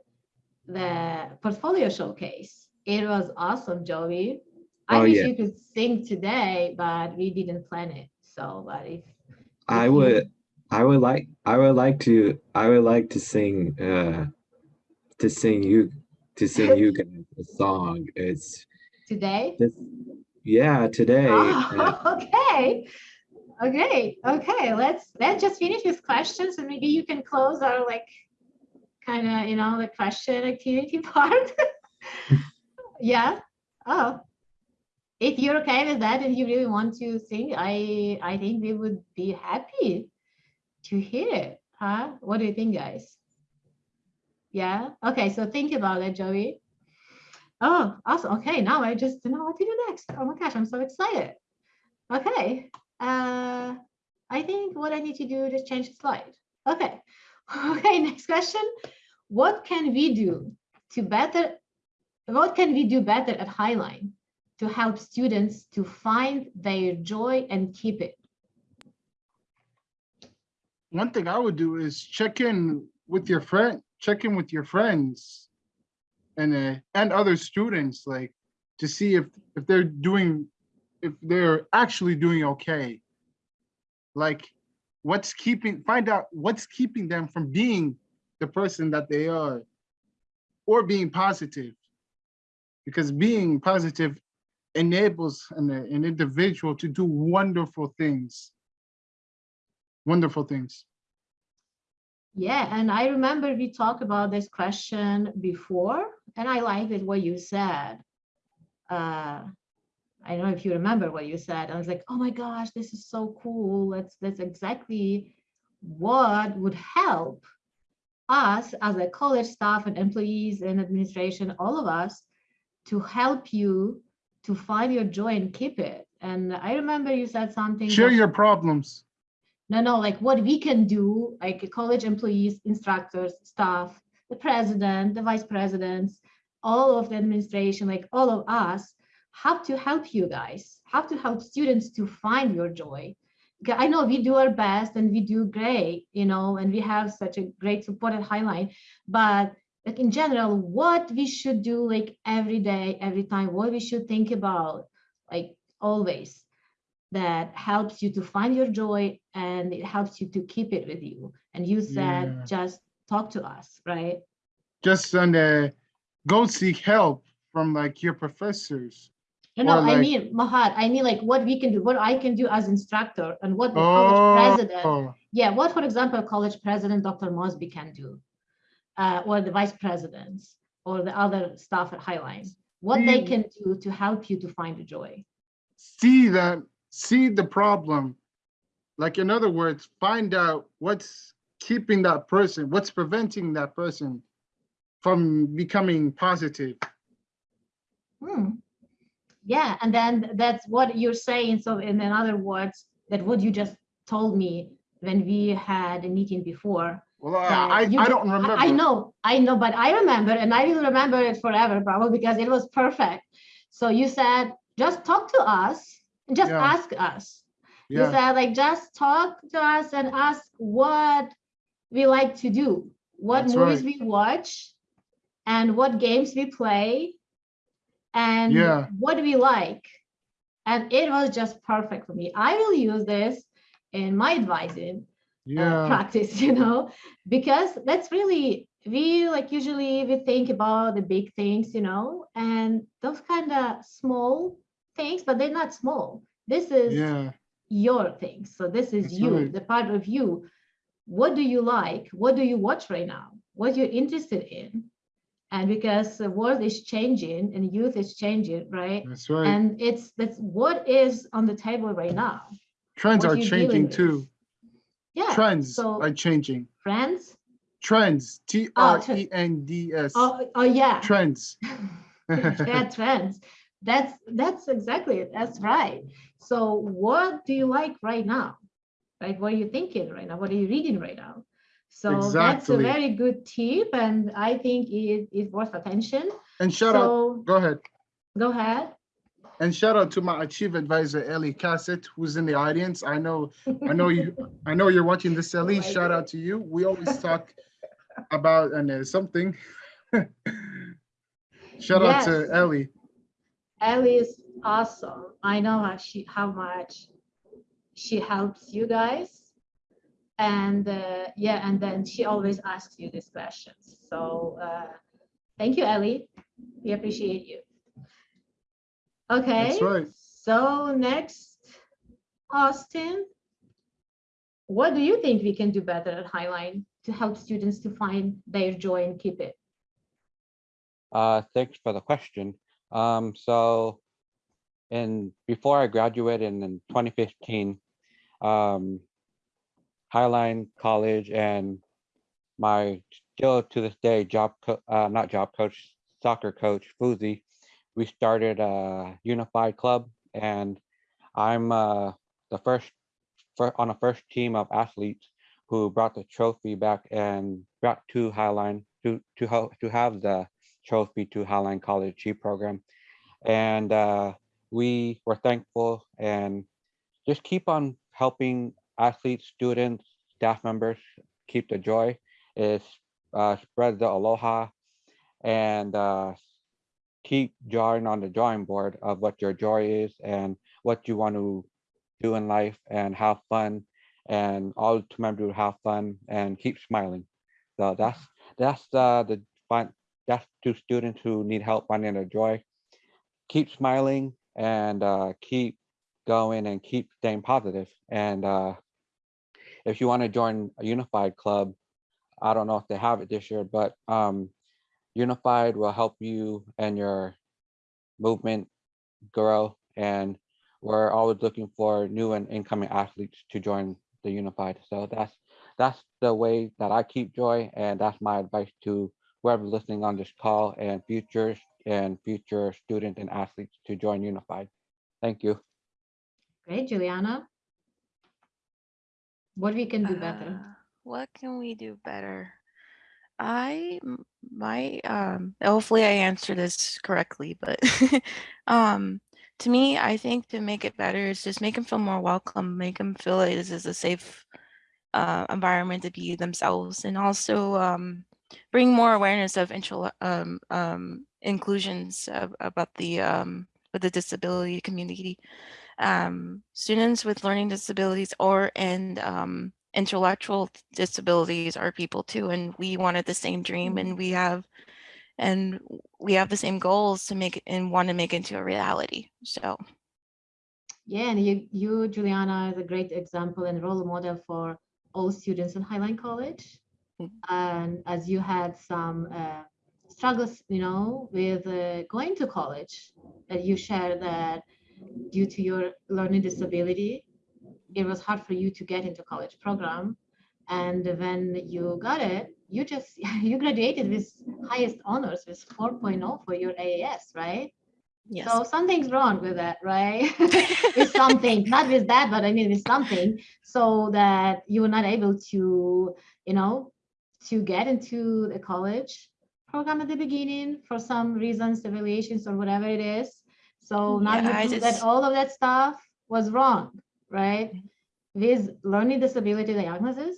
the portfolio showcase. It was awesome, Joey. I Oh, wish yeah. you could sing today, but we didn't plan it. So, but if I if you- would I would like I would like to I would like to sing uh to sing you to sing you guys a song. It's today. this yeah today uh, Oh, okay. Okay. Okay. Let's let's just finish with questions and maybe you can close our like kind of you know the question activity part. Yeah. Oh. If you're okay with that and you really want to sing, I I think we would be happy to hear. Huh? What do you think, guys? Yeah. Okay. So think about it, Joey. Oh, awesome. Okay, now I just don't know what to do next. Oh my gosh, I'm so excited. Okay. Uh, I think what I need to do is change the slide. Okay. Okay, next question. What can we do to better, what can we do better at Highline to help students to find their joy and keep it? One thing I would do is check in with your friend, check in with your friends and uh, and other students, like to see if if they're doing, if they're actually doing okay. Like what's keeping, find out what's keeping them from being the person that they are or being positive. Because being positive enables an, an individual to do wonderful things. Wonderful things. Yeah, and I remember we talked about this question before, and I liked it what you said. Uh, I don't know if you remember what you said. I was like, oh my gosh, this is so cool. That's that's exactly what would help us as a college staff and employees and administration, all of us, to help you to find your joy and keep it. And I remember you said something. Share your problems. no, no, like what we can do, like college employees, instructors, staff, the president, the vice presidents, all of the administration, like all of us have to help you guys, have to help students to find your joy. I know we do our best and we do great, you know, and we have such a great support at Highline, but like in general, what we should do like every day, every time, what we should think about, like always that helps you to find your joy and it helps you to keep it with you. And you said, Yeah. just talk to us, right? Just and uh, go seek help from like your professors. No, no, Or I mean, Mahad, I mean like what we can do, what I can do as instructor and what the college president, Oh, yeah, what, for example, college president, Dr. Mosby can do, uh, or the vice presidents, or the other staff at Highline, what they Mm. can do to help you to find the joy. see that, see the problem. Like in other words, find out what's keeping that person, what's preventing that person from becoming positive. Hmm. Yeah, and then that's what you're saying. So in other words, that what you just told me when we had a meeting before. Well, I, that I, I don't remember. I know, I know, but I remember and I will remember it forever probably because it was perfect. So you said, just talk to us, just Yeah. ask us. You said like, just talk to us and ask what we like to do, what That's movies right. we watch, and what games we play, and Yeah. what we like. And it was just perfect for me. I will use this in my advising uh, yeah, practice, you know, because that's really we like usually we think about the big things, you know, and those kind of small things, but they're not small. This is yeah, your things. So this is That's you, right. the part of you. What do you like? What do you watch right now? What you're interested in? And because the world is changing and youth is changing, right? that's right. And it's that's what is on the table right now. Trends what are changing too. Yeah. Trends so- are changing. Trends? Trends, T Oh, R E N D S. Oh, oh yeah. Trends. yeah, trends. That's that's exactly it. That's right. So what do you like right now? Right? What are you thinking right now? What are you reading right now? So that's a very good tip, and I think it is worth attention. And shout out, go ahead. go ahead. And shout out to my chief advisor, Ellie Cassett, who's in the audience. I know, I know you, I know you're watching this, Ellie. my Shout out to you. We always talk about and uh, something. Shout out to Ellie. Ellie is awesome. I know how she how much she helps you guys. And uh, yeah, and then she always asks you these questions. So uh, thank you, Ellie. We appreciate you. Okay. That's right. So next, Austin. What do you think we can do better at Highline to help students to find their joy and keep it? Uh, thanks for the question. Um, so in before I graduated in 2015, um, Highline College and my still to this day job co- uh, not job coach soccer coach Fuzi, we started a unified club and I'm uh, the first fir- on a first team of athletes who brought the trophy back and brought to Highline to to ho- to have the trophy to Highline College G program. And uh, we were thankful and just keep on helping athletes, students, staff members keep the joy, is uh, spread the aloha and uh, keep drawing on the drawing board of what your joy is and what you want to do in life and have fun and all to remember to have fun and keep smiling. So that's that's uh, the fun that's to students who need help finding their joy. Keep smiling and uh, keep going and keep staying positive. And uh, if you want to join a unified club, I don't know if they have it this year, but um, unified will help you and your movement grow. And we're always looking for new and incoming athletes to join the unified. So that's that's the way that I keep joy, and that's my advice to whoever's listening on this call and futures and future students and athletes to join Unified. Thank you. Great, Juliana. What we can do better? Uh, what can we do better? I m- my um hopefully I answer this correctly, but um to me, I think to make it better is just make them feel more welcome, make them feel like this is a safe uh, environment to be themselves, and also um, bring more awareness of intro, um, um, inclusions of, about the um, with the disability community. Um, students with learning disabilities or and um, intellectual disabilities are people too, and we wanted the same dream, and we have and we have the same goals to make and want to make into a reality. So Yeah, and you, you, Juliana, is a great example and role model for all students in Highline College. Mm. And as you had some uh, struggles, you know, with uh, going to college, that you shared that due to your learning disability, it was hard for you to get into college program. And when you got it, you just you graduated with highest honors with 4.0 for your AAS, right? Yes. So something's wrong with that, right? with something, not with that, but I mean with something, so that you were not able to, you know, to get into the college program at the beginning for some reasons, evaluations or whatever it is. So now Yeah, I you prove that all of that stuff was wrong, right? Mm-hmm. With learning disability diagnosis,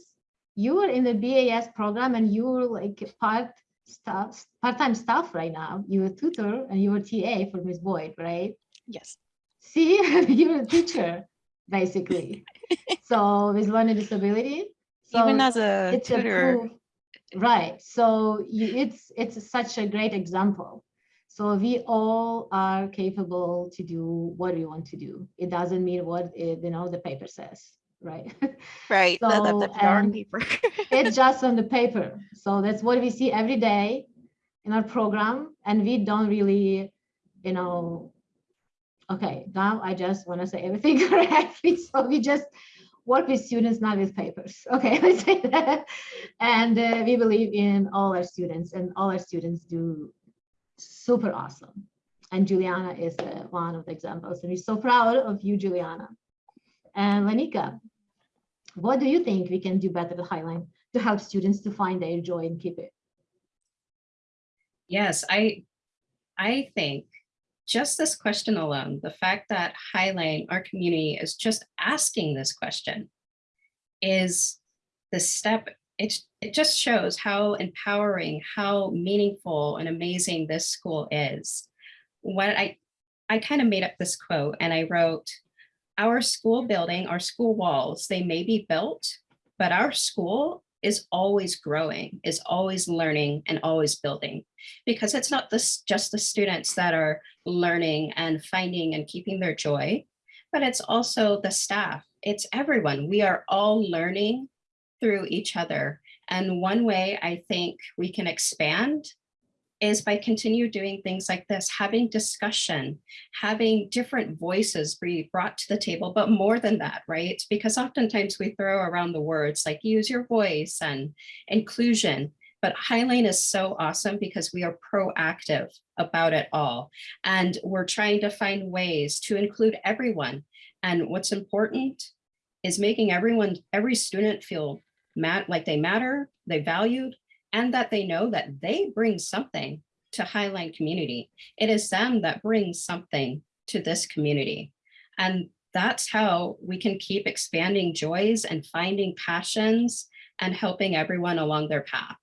you were in the BAS program and you were like part staff, part-time staff right now. You were tutor and you were TA for Miss Boyd, right? Yes. See, you're a teacher, basically. so with learning disability. So Even as a it's a tutor, proof, right? So you, it's it's such a great example. So we all are capable to do what we want to do. It doesn't mean what it, you know the paper says, right? right? the, the, the So, um, paper. it's just on the paper. So that's what we see every day in our program. And we don't really, you know, okay, now I just want to say everything correctly. So we just work with students, not with papers. Okay, let's say that. And uh, we believe in all our students and all our students do super awesome. And Juliana is one of the examples. And we're so proud of you, Juliana. And Lanika, what do you think we can do better at Highline to help students to find their joy and keep it? Yes, I, I think just this question alone, the fact that Highline, our community is just asking this question is the step, it, it just shows how empowering, how meaningful and amazing this school is. When I, I kind of made up this quote and I wrote, our school building, our school walls, they may be built, but our school is always growing, is always learning and always building because it's not this just the students that are learning and finding and keeping their joy, but it's also the staff. It's everyone. We are all learning through each other. And one way I think we can expand is by continue doing things like this, having discussion, having different voices be brought to the table, but more than that, right? Because oftentimes we throw around the words like use your voice and inclusion, but Highline is so awesome because we are proactive about it all. And we're trying to find ways to include everyone. And what's important is making everyone, every student feel mat like they matter, they valued, and that they know that they bring something to Highline community. It is them that brings something to this community. And that's how we can keep expanding joys and finding passions and helping everyone along their path.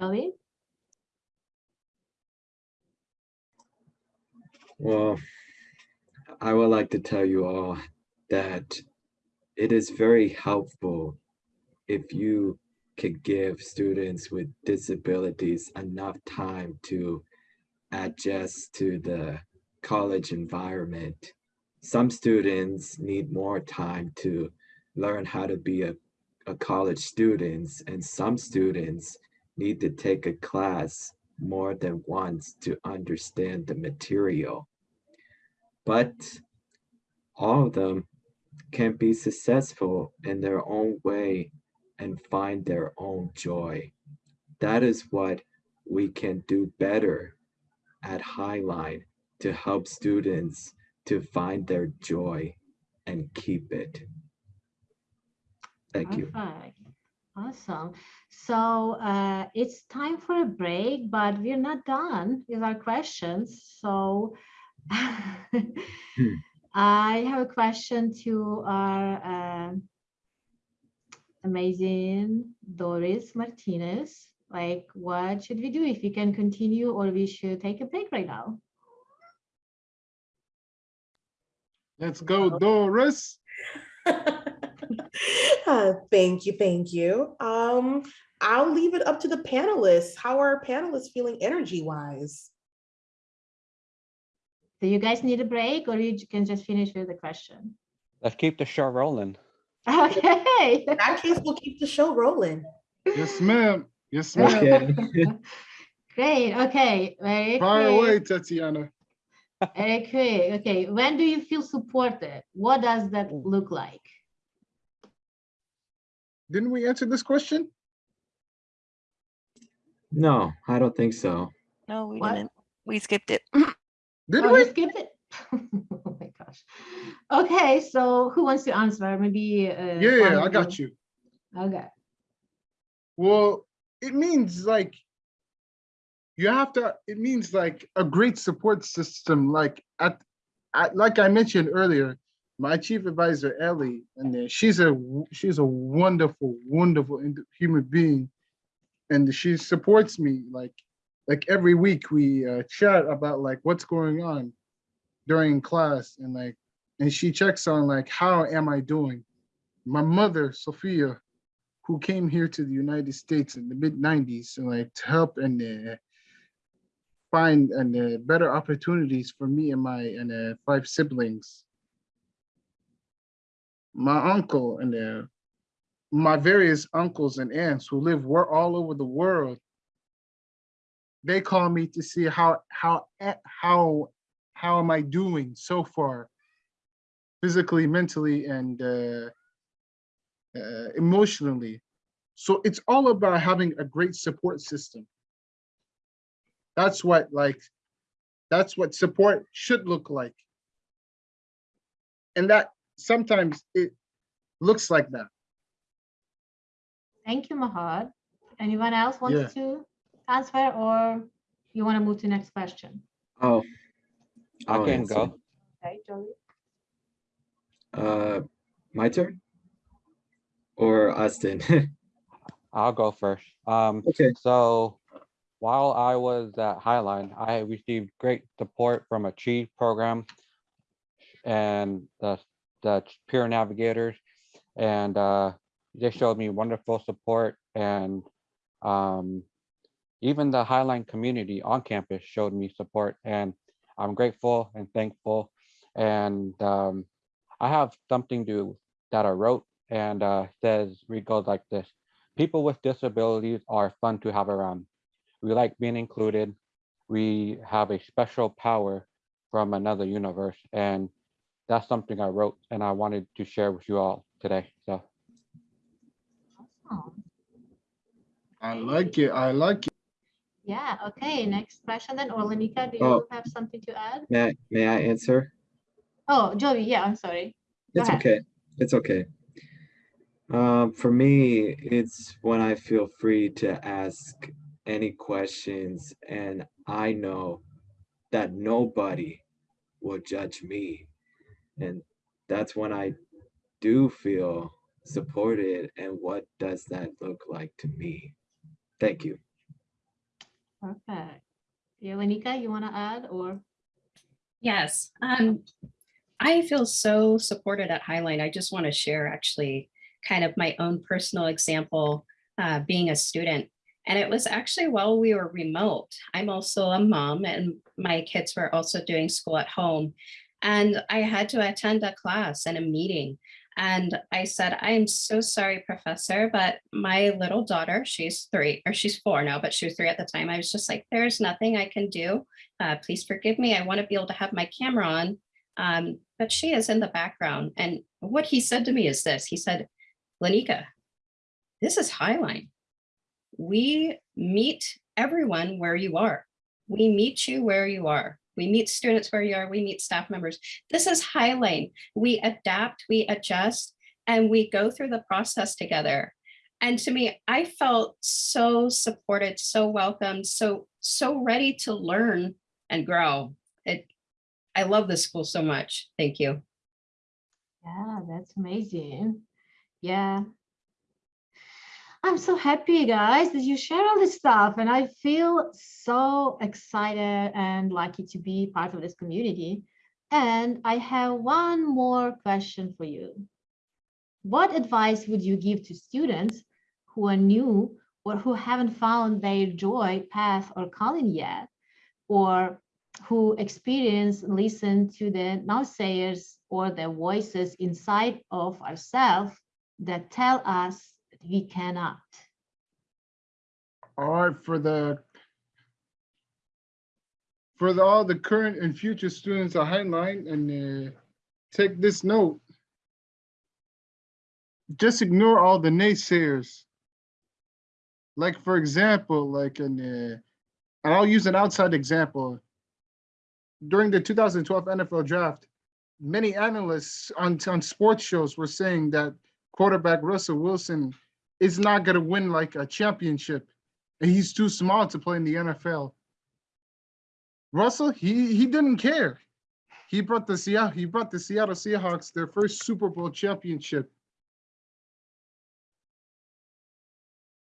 Joey? Well, I would like to tell you all that it is very helpful if you could give students with disabilities enough time to adjust to the college environment. Some students need more time to learn how to be a, a college student and some students need to take a class more than once to understand the material. But all of them can be successful in their own way and find their own joy. That is what we can do better at Highline to help students to find their joy and keep it. Thank you. Perfect. Awesome. So uh, it's time for a break, but we're not done with our questions. So I have a question to our uh, amazing Doris Martinez. Like, what should we do if we can continue or we should take a break right now? Let's go, Doris. Uh, thank you, thank you. Um, I'll leave it up to the panelists. How are panelists feeling energy wise? Do you guys need a break or you can just finish with the question? Let's keep the show rolling. Okay. In that case, we'll keep the show rolling. Yes, ma'am. Yes, ma'am. Okay. Great. Okay. Very Fire quick. away, Tatiana. Very quick. Okay. When do you feel supported? What does that look like? Didn't we answer this question? No, I don't think so. No, we What? didn't. We skipped it. Did Oh, we? skipped it? Oh my gosh. Okay, so who wants to answer? Maybe. uh, Yeah, yeah, I got you. Okay. Well, it means like you have to, it means like a great support system, like at, at like I mentioned earlier, my chief advisor, Ellie, and she's a she's a wonderful, wonderful human being. And she supports me like like every week we uh, chat about like what's going on during class and like and she checks on like how am I doing? My mother, Sophia, who came here to the United States in the mid 90s and like to help and uh, find and uh, better opportunities for me and my and uh, five siblings. My uncle and uh, my various uncles and aunts who live were all over the world. They call me to see how how how how am I doing so far, physically, mentally, and uh, uh, emotionally. So it's all about having a great support system. That's what like, that's what support should look like. And that sometimes it looks like that. Thank you, Mahad. Anyone else Yeah. wants to answer or you want to move to next question? Oh. I I'll can answer. go. Okay, Jolie. Uh, my turn? Or Austin? I'll go first. Um, Okay. so while I was at Highline, I received great support from a Achieve program and the, the peer navigators. And, uh, they showed me wonderful support and, um, even the Highline community on campus showed me support and I'm grateful and thankful. And, um, I have something to, that I wrote and, uh, says, read goes like this. People with disabilities are fun to have around. We like being included. We have a special power from another universe. And that's something I wrote and I wanted to share with you all today. So I like it. I like it. Yeah, okay, next question then. Or Lanika, do Oh. you have something to add? May I, may I answer? Oh, Joey, yeah, I'm sorry. Go It's ahead. okay. It's okay. Um, for me, it's when I feel free to ask any questions and I know that nobody will judge me. And that's when I do feel supported. And what does that look like to me? Thank you. Perfect. Yeah, Lanika, you want to add or? Yes, um, I feel so supported at Highline. I just want to share actually kind of my own personal example, uh, being a student. And it was actually while we were remote. I'm also a mom and my kids were also doing school at home. And I had to attend a class and a meeting. And I said, I'm so sorry, professor, but my little daughter, she's three, or she's four now, but she was three at the time. I was just like, there's nothing I can do. Uh, please forgive me. I want to be able to have my camera on. Um, but she is in the background. And what he said to me is this, he said, Lanika, this is Highline. We meet everyone where you are. We meet you where you are. We meet students where you are. We meet staff members. This is Highline. We adapt, we adjust, and we go through the process together. And to me, I felt so supported, so welcomed, so, so ready to learn and grow. It, I love this school so much. Thank you. Yeah, that's amazing. Yeah. I'm so happy, guys, that you share all this stuff. And I feel so excited and lucky to be part of this community. And I have one more question for you. What advice would you give to students who are new or who haven't found their joy path or calling yet, or who experience, listen to the naysayers or the voices inside of ourselves that tell us we cannot. All right, for the for the, all the current and future students at Highline and uh, take this note. Just ignore all the naysayers. Like, for example, like in uh, and I'll use an outside example. During the 2012 NFL draft, many analysts on, on sports shows were saying that quarterback Russell Wilson is not going to win like a championship and he's too small to play in the NFL. Russell, he he didn't care. He brought the Seattle, he brought the Seattle Seahawks their first Super Bowl championship.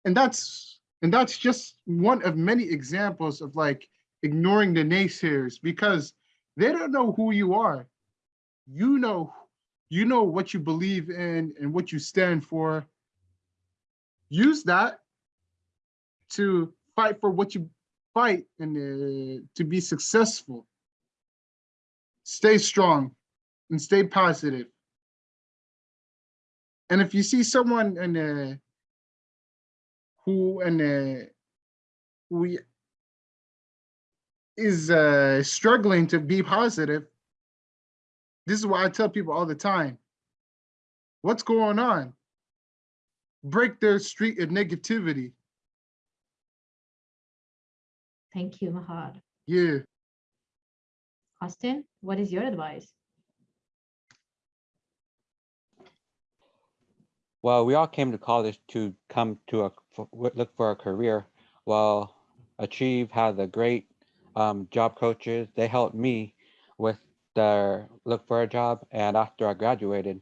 And that's and that's just one of many examples of like ignoring the naysayers because they don't know who you are. You know, you know what you believe in and what you stand for. Use that to fight for what you fight and uh, to be successful. Stay strong and stay positive. And if you see someone in uh, who and uh, who is uh, struggling to be positive, this is why I tell people all the time, what's going on? Break their streak of negativity. Thank you, Mahad. Yeah. Austin, what is your advice? Well, we all came to college to come to a f- w- look for a career. Well, Achieve has a great um, job coaches. They helped me with their look for a job, and after I graduated,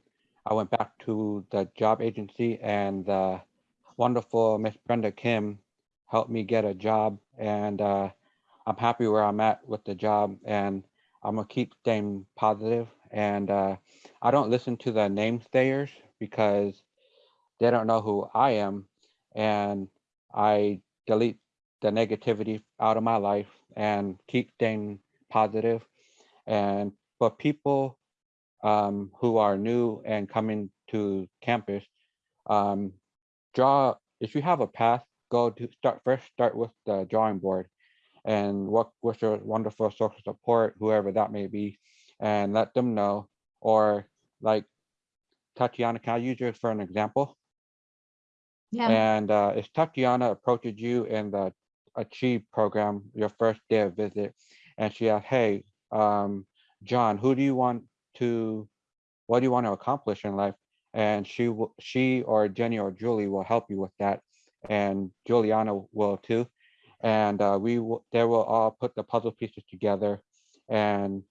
I went back to the job agency, and the wonderful Miss Brenda Kim helped me get a job, and uh, I'm happy where I'm at with the job, and I'm gonna keep staying positive, and uh, I don't listen to the namesayers because they don't know who I am, and I delete the negativity out of my life and keep staying positive. And for people um, who are new and coming to campus, um, draw. If you have a path, go to start first. Start with the drawing board, and work with your wonderful social support, whoever that may be, and let them know. Or like Tatiana, can I use you for an example? Yeah, And uh, if Tatiana approaches you in the Achieve program, your first day of visit, and she asked, hey, um, John, who do you want to, what do you want to accomplish in life? And she will, she or Jenny or Julie will help you with that. And Juliana will too. And uh, we will, they will all put the puzzle pieces together and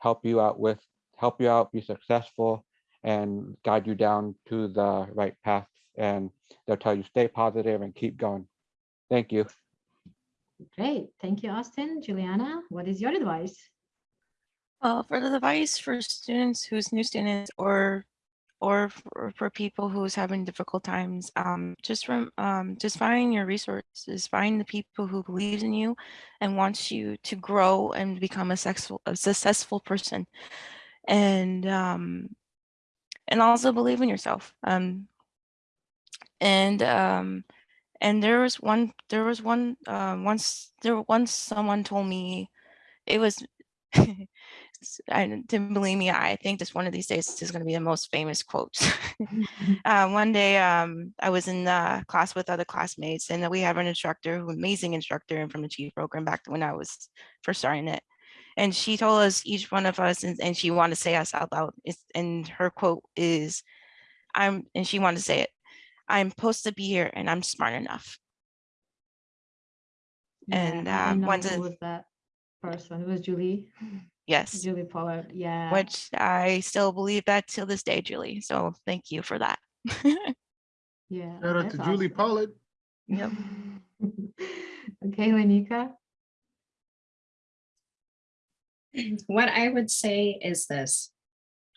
help you out with, help you out, be successful and guide you down to the right path. And they'll tell you stay positive and keep going. Thank you. great. Thank you, Austin. Juliana, what is your advice? Well, for the advice for students who's new students or or for, for people who's having difficult times, um, just from um, just find your resources, find the people who believes in you and wants you to grow and become a successful a successful person, and um, and also believe in yourself. Um, and um, and there was one there was one uh, once there once someone told me it was and believe me i think this one of these days is going to be the most famous quote. uh, one day um, i was in uh, class with other classmates and we have an instructor who amazing instructor and from the Achieve program back when i was first starting it and she told us each one of us and, and she wanted to say us out loud it's, and her quote is i'm and she wanted to say it i'm supposed to be here and i'm smart enough Yeah, And, I uh, know one who to- was that person? It was Julie, yes Julie Pollard. Yeah. which I still believe that till this day, Julie. So thank you for that. Yeah. Shout out that's to Julie awesome. Pollard. Yep. Okay, Lanika. What I would say is this.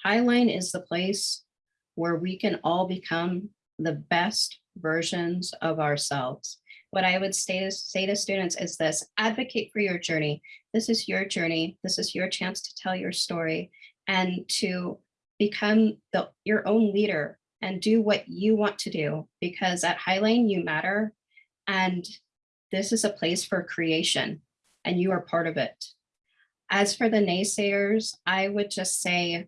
Highline is the place where we can all become the best versions of ourselves. What I would say, say to students is this, advocate for your journey. This is your journey. This is your chance to tell your story and to become the, your own leader and do what you want to do because at Highline you matter and this is a place for creation and you are part of it. As for the naysayers, I would just say,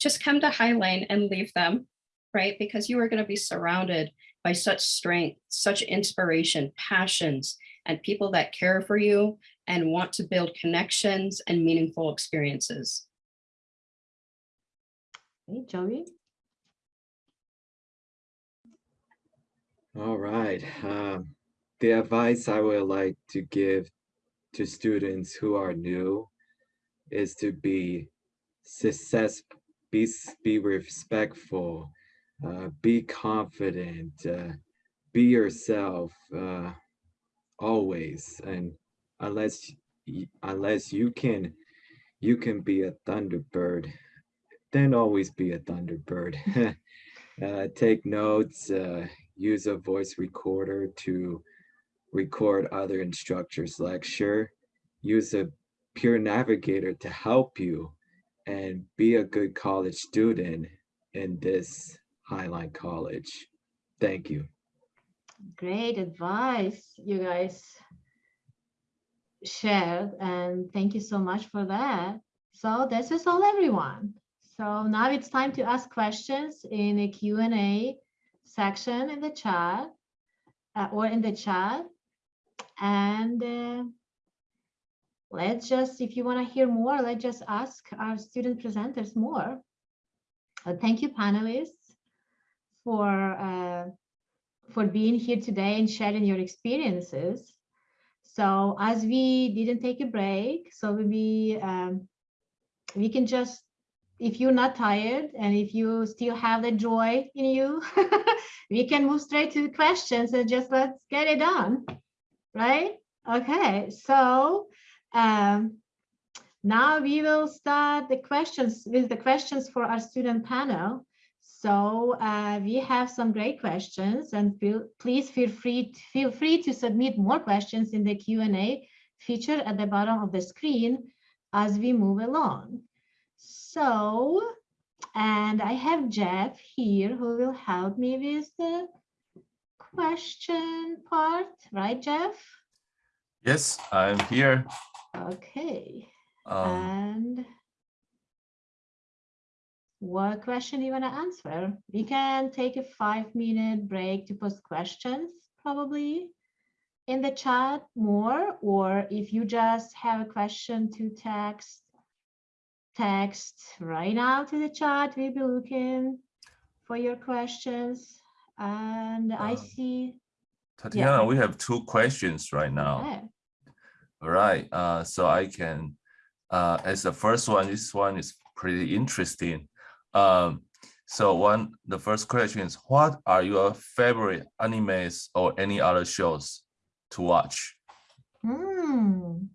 just come to Highline and leave them, right? Because you are going to be surrounded by such strength, such inspiration, passions, and people that care for you and want to build connections and meaningful experiences. Hey, Joey? All right. Um, the advice I would like to give to students who are new is to be success, be, be respectful, uh, be confident, uh, be yourself uh, always. And unless unless you can you can be a thunderbird, then always be a thunderbird. uh, take notes. Uh, use a voice recorder to record other instructors lecture, use a peer navigator to help you, and be a good college student in this Highline College. Thank you. Great advice you guys shared and thank you so much for that. So this is all everyone. So now it's time to ask questions in the Q and A section in the chat uh, or in the chat. And uh, let's just, if you want to hear more, let's just ask our student presenters more. Uh, thank you panelists for uh, for being here today and sharing your experiences. So as we didn't take a break, so we um, we can just, if you're not tired and if you still have the joy in you, we can move straight to the questions and just let's get it done, right? Okay, so um, now we will start the questions with the questions for our student panel. So uh, we have some great questions and feel, please feel free, feel free to submit more questions in the Q&A feature at the bottom of the screen as we move along. So, and I have Jeff here who will help me with the question part, right, Jeff? Yes, I'm here. Okay, Um, and what question do you want to answer? We can take a five minute break to post questions probably in the chat more, or if you just have a question to text, text right now to the chat. We'll be looking for your questions. And I Um, see, Tatiana, we have two questions right now. okay, All right, uh, so I can, uh, as the first one, this one is pretty interesting. Um, so one, the first question is, what are your favorite animes or any other shows to watch? Hmm,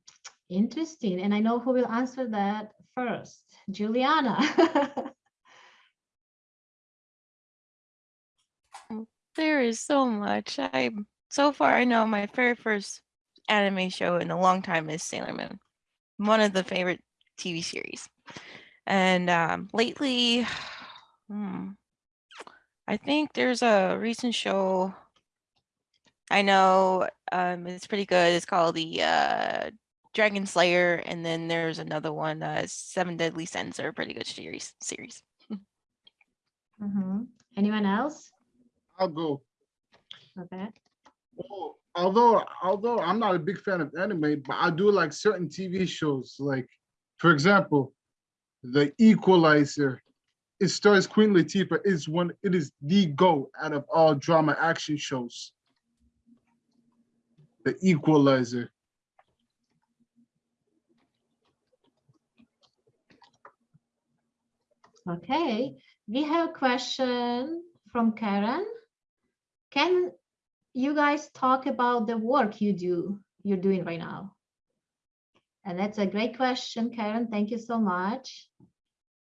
interesting. And I know who will answer that first. Juliana. There is so much. I so far I know my very first anime show in a long time is Sailor Moon, one of the favorite TV series. And um, lately, hmm, I think there's a recent show. I know um, it's pretty good. It's called the uh, Dragon Slayer, and then there's another one, uh, Seven Deadly Sins, are a pretty good series. Series. Mhm. Anyone else? I'll go. Okay. Well, although although I'm not a big fan of anime, but I do like certain TV shows. Like, for example, The Equalizer. It stars Queen Latifah. It's one. It is the go out of all drama action shows. The Equalizer. Okay, we have a question from Karen. Can you guys talk about the work you do, you're doing right now? And that's a great question, Karen. Thank you so much.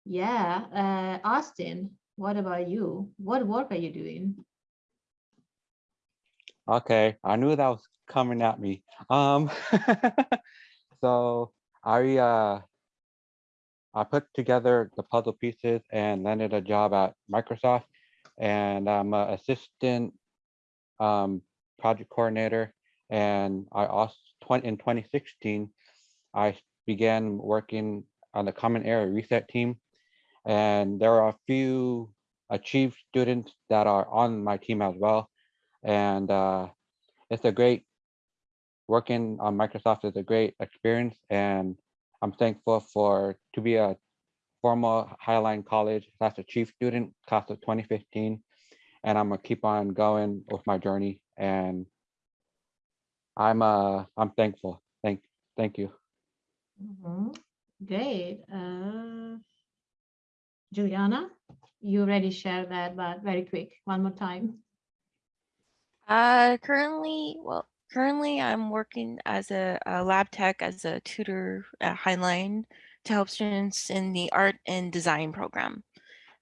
Yeah, uh, Austin, what about you? What work are you doing? Okay, I knew that was coming at me. Um, so I uh, I put together the puzzle pieces and landed a job at Microsoft, and I'm an assistant um, project coordinator. And I also in 2016, I began working on the Common Area Reset team, and there are a few achieved students that are on my team as well and uh, it's a great working on Microsoft is a great experience and I'm thankful for to be a former Highline College slash Achieve student class of 2015. And I'm gonna keep on going with my journey and I'm uh I'm thankful. Thank thank you. Mhm. Great. Uh, Juliana, you already shared that, but very quick, one more time. Uh, currently, well, currently I'm working as a, a lab tech as a tutor at Highline to help students in the art and design program.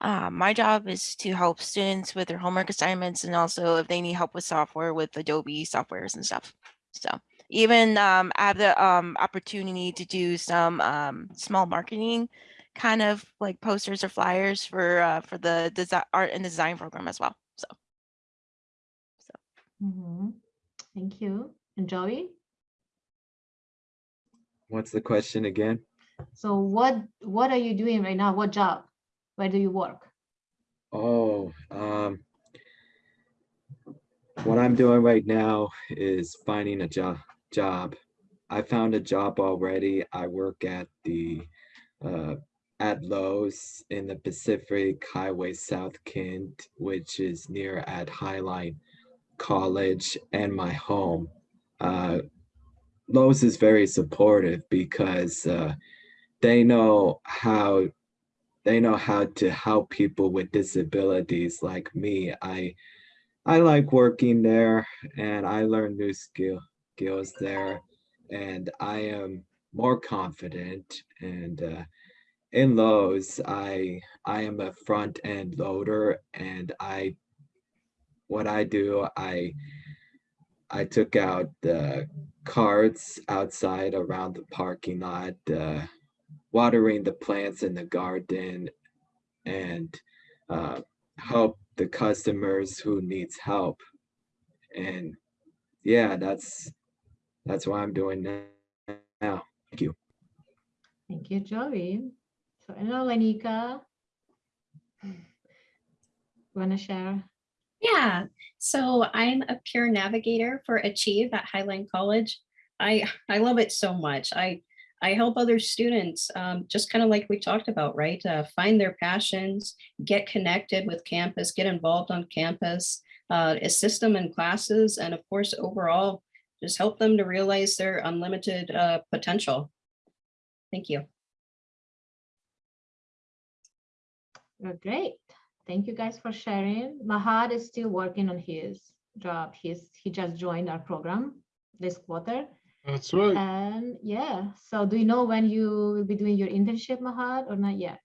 Uh, my job is to help students with their homework assignments and also if they need help with software with Adobe softwares and stuff. So even um, I have the um, opportunity to do some um, small marketing kind of like posters or flyers for uh, for the design art and design program as well. So. Mhm. Thank you. And Joey? What's the question again? So what, what are you doing right now? What job? Where do you work? Oh, um, what I'm doing right now is finding a job. Job. I found a job already. I work at the uh, at Lowe's in the Pacific Highway South Kent, which is near at Highline College and my home. Uh, Lowe's is very supportive because uh, they know how they know how to help people with disabilities like me. I I like working there and I learn new skill skills there and I am more confident and uh, in Lowe's I I am a front end loader and I what I do I I took out the carts outside around the parking lot uh, watering the plants in the garden and uh, help the customers who needs help. And yeah that's that's what i'm doing now thank you Thank you, Joey. So, hello, Lanika. Want to share? Yeah, so I'm a peer navigator for Achieve at Highline College. I I love it so much. I I help other students, um, just kind of like we talked about, right? Uh, find their passions, get connected with campus, get involved on campus, uh, assist them in classes, and of course, overall, just help them to realize their unlimited uh, potential. Thank you. Oh, Great. Thank you guys for sharing. Mahad is still working on his job. He's, he just joined our program this quarter. That's right. And yeah, so do you know when you will be doing your internship, Mahad, or not yet?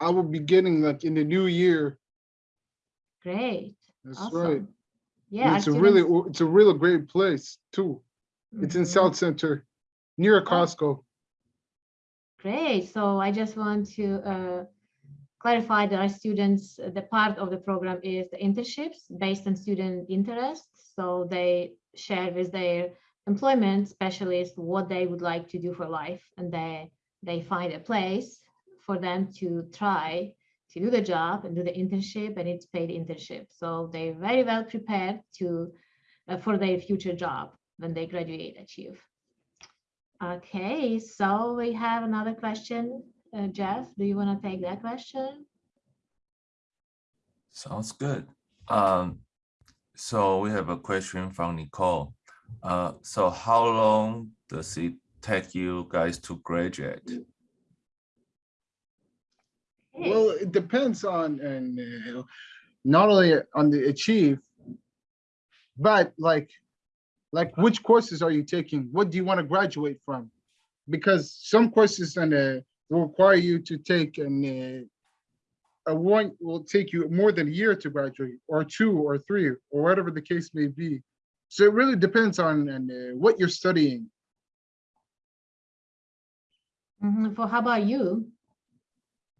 I will be getting like in the new year. Great. That's right. Yeah. It's a really, it's a really great place too. It's in Mhm. South Center, near Costco. Great. So I just want to uh, clarify that our students, the part of the program is the internships based on student interests. So they share with their employment specialist what they would like to do for life and they they find a place for them to try to do the job and do the internship and it's paid internship. So they're very well prepared to uh, for their future job when they graduate achieve. Okay, so we have another question. Uh, Jeff, do you want to take that question? Sounds good. Um, so we have a question from Nicole. Uh, so how long does it take you guys to graduate? Well, it depends on, and uh, not only on the achieve, but like, like which courses are you taking? What do you want to graduate from? Because some courses and uh, will require you to take an uh, a one will take you more than a year to graduate, or two, or three, or whatever the case may be. So it really depends on and uh, what you're studying. mhm, For how about you?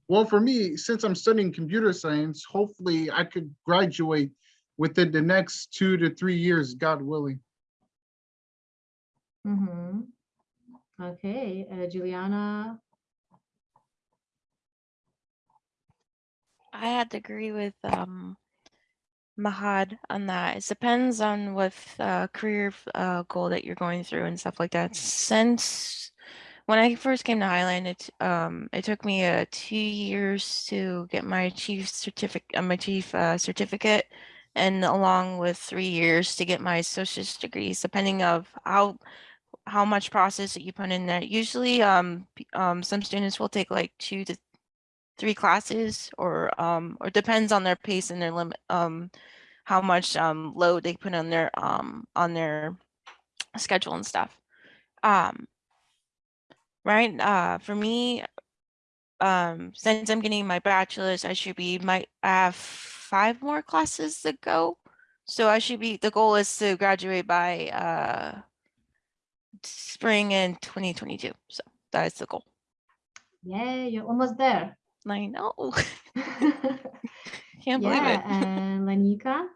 Well, for me, since I'm studying computer science, hopefully I could graduate within the next two to three years, God willing. Mhm. Okay, uh, Juliana, I had to agree with um Mahad on that. It depends on what uh, career uh, goal that you're going through and stuff like that. Since when I first came to Highline, it um it took me uh, two years to get my chief certificate, uh, my chief uh, certificate, and along with three years to get my associate's degrees, depending of how how much process that you put in there. Usually, um, um, some students will take like two to three classes or um or depends on their pace and their limit um how much um load they put on their um on their schedule and stuff um right uh for me um since i'm getting my bachelor's i should be might I have five more classes to go so i should be the goal is to graduate by uh spring in 2022 so that is the goal Yeah, you're almost there. i know can't believe Yeah, it and Lanika?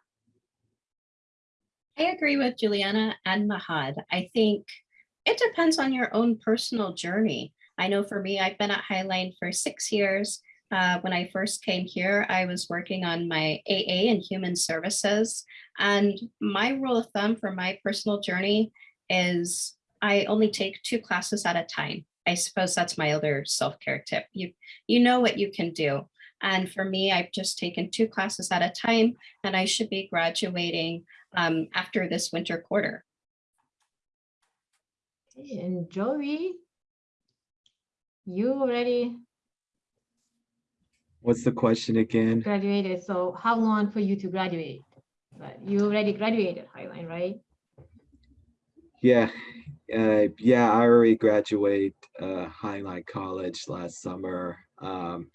I agree with Juliana and Mahad. I think it depends on your own personal journey. I know for me, I've been at Highline for six years. Uh, when I first came here, I was working on my AA and human services. And my rule of thumb for my personal journey is I only take two classes at a time. I suppose that's my other self-care tip. You, you know what you can do. And for me, I've just taken two classes at a time and I should be graduating um, after this winter quarter. Okay, And Joey? You already What's the question again? graduated, so how long for you to graduate? But you already graduated Highline, right? Yeah, uh, yeah, I already graduated uh, Highline College last summer. Um,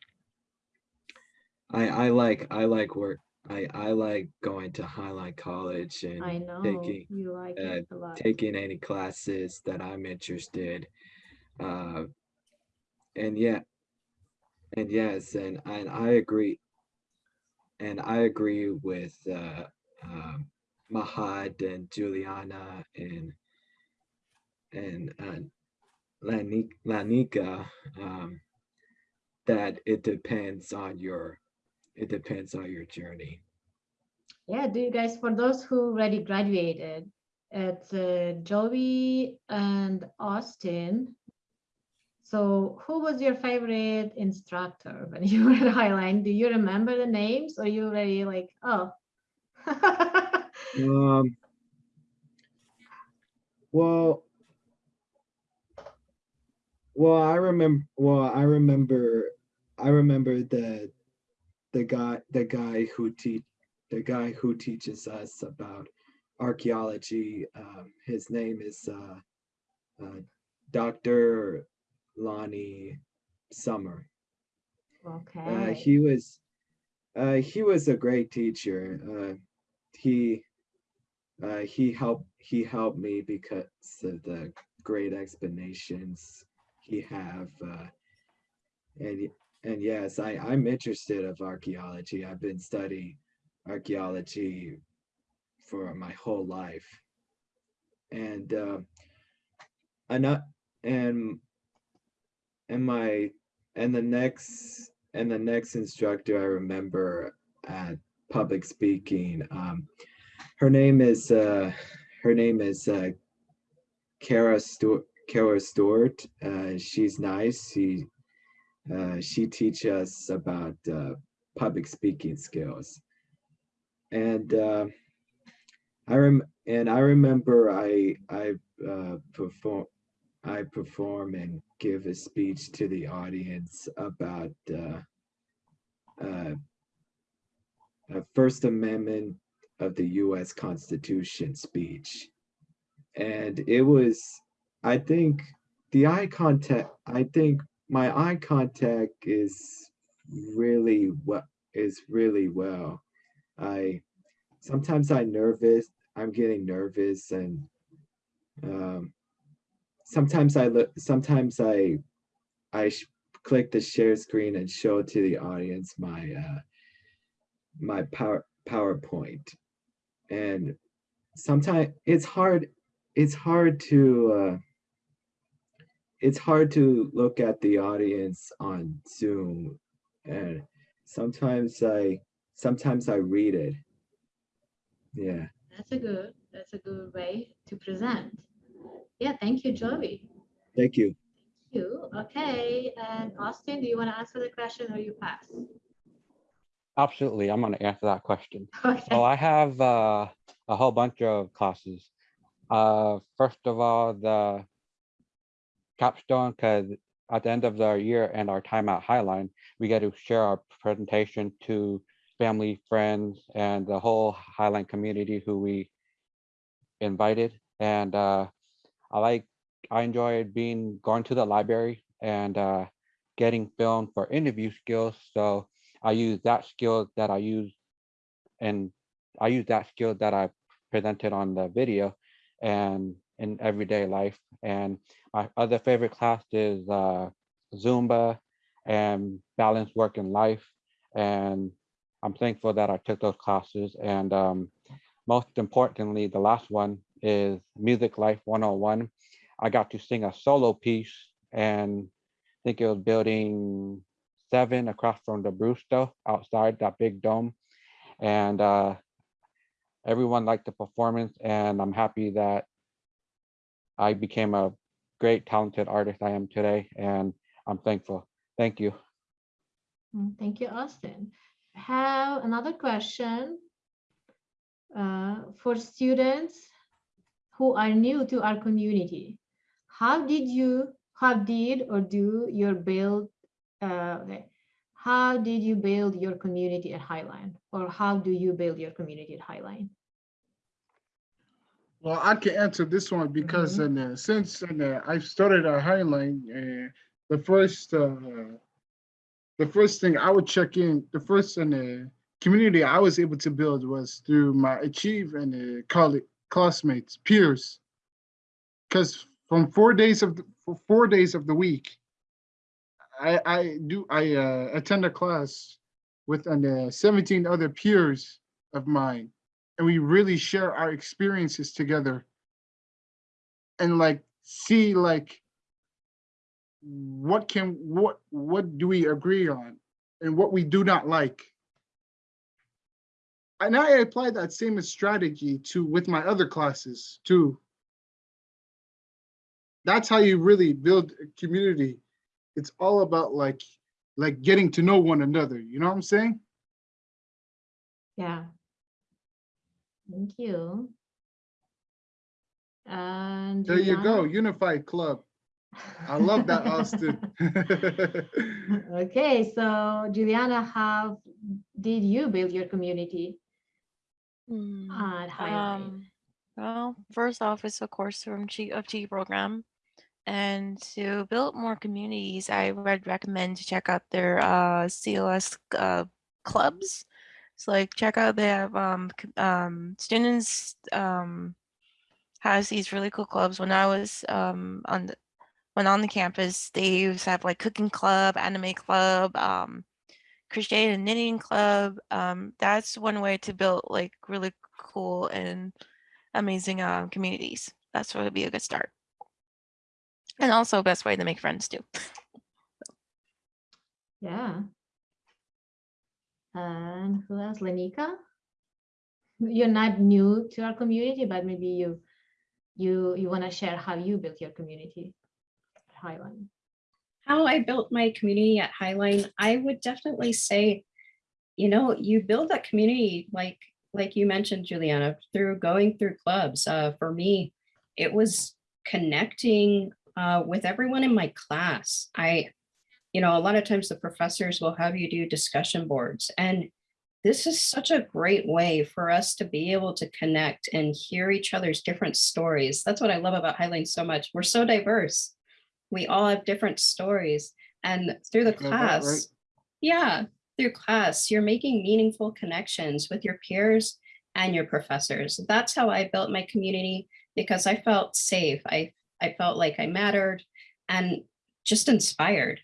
I I like I like work. I I like going to Highline College and I know taking you like uh, it a lot. taking any classes that I'm interested. Uh, and yeah, and yes, and and I agree. And I agree with uh, um, Mahad and Juliana and and uh, Lanik, Lanika um, that it depends on your it depends on your journey. Yeah, do you guys, for those who already graduated, it's uh, Joey and Austin. So who was your favorite instructor when you were at Highline? Do you remember the names or you already like, oh? Um. Well. Well, I remember. Well, I remember. I remember the, the guy, the guy who teach, the guy who teaches us about archaeology. Um, his name is uh, uh, Dr. Lonnie Summer. Uh, Okay, he was, uh, he was a great teacher. Uh, he, uh, he helped, he helped me because of the great explanations he have. Uh, and, and yes, I, I'm interested of archaeology. I've been studying archaeology for my whole life. And, uh, not, and, and my, and the next, and the next instructor I remember at public speaking, um, her name is, uh, her name is, uh, Kara Stewart, Kara Stewart. Uh, she's nice. She, uh, she teach us about, uh, public speaking skills. And, uh, I rem, and I remember I, I, uh, perform, I perform and give a speech to the audience about, uh, First Amendment of the US Constitution speech. And it was, I think, the eye contact, I think my eye contact is really what is really well. I sometimes I nervous, I'm getting nervous and um sometimes I look sometimes I I click the share screen and show to the audience my uh my power PowerPoint. And sometimes it's hard it's hard to uh it's hard to look at the audience on Zoom and sometimes I sometimes I read it Yeah. That's a good, that's a good way to present. Yeah, thank you, Joey. Thank you. You, okay, and Austin, do you want to answer the question or you pass? Absolutely, I'm gonna answer that question. Okay, So I have uh, a whole bunch of classes. Uh, first of all, the capstone, because at the end of the year and our time at Highline, we get to share our presentation to family, friends, and the whole Highline community who we invited. And uh, I like, I enjoyed being, going to the library and uh, getting film for interview skills. So I use that skill that I use and I use that skill that I presented on the video and in everyday life. And my other favorite class is uh, Zumba and balance work and life. And I'm thankful that I took those classes. And um, most importantly, the last one is Music Life 101. I got to sing a solo piece and I think it was building seven across from the Brewster outside that big dome. And uh, everyone liked the performance and I'm happy that I became a great talented artist I am today and I'm thankful. Thank you. Mm, thank you, Austin. Have another question uh, for students who are new to our community. How did you, how did or do your build, uh, how did you build your community at Highline? Or how do you build your community at Highline? Well, I can answer this one because Mhm. uh, since uh, I started at Highline, uh, the first uh, the first thing I would check in, the first in the community I was able to build was through my Achieve and uh, college classmates, peers. Because from four days of the, for four days of the week, I I do I uh, attend a class with uh, 17 other peers of mine and we really share our experiences together. And like see like what can what what do we agree on and what we do not like? And i apply that same strategy to with my other classes too. That's how you really build a community. It's all about like like getting to know one another you know what i'm saying? Yeah. Thank you. And there you go unified club i love that austin Okay, so Juliana, how did you build your community Hmm, at Highline? Um, well, first off, it's a course from G of G program. And to build more communities, I would recommend to check out their uh, COS uh, clubs. So like check out they have um, um, students um, has these really cool clubs. When I was um, on the, when on the campus, they used to have like cooking club, anime club, um, crochet and knitting club. Um, that's one way to build like really cool and amazing uh, communities. That's what would be a good start. And also best way to make friends too. Yeah. And who else? Lanika? You're not new to our community, but maybe you you you want to share how you built your community at Highline. how I built my community at Highline, I would definitely say, you know, you build that community like like you mentioned, Juliana, through going through clubs. Uh, for me, it was connecting uh, with everyone in my class. I, you know, a lot of times the professors will have you do discussion boards and this is such a great way for us to be able to connect and hear each other's different stories. That's what I love about Highline so much. We're so diverse we all have different stories and through the Love that, right? class yeah through class you're making meaningful connections with your peers and your professors that's how i built my community because i felt safe i i felt like i mattered and just inspired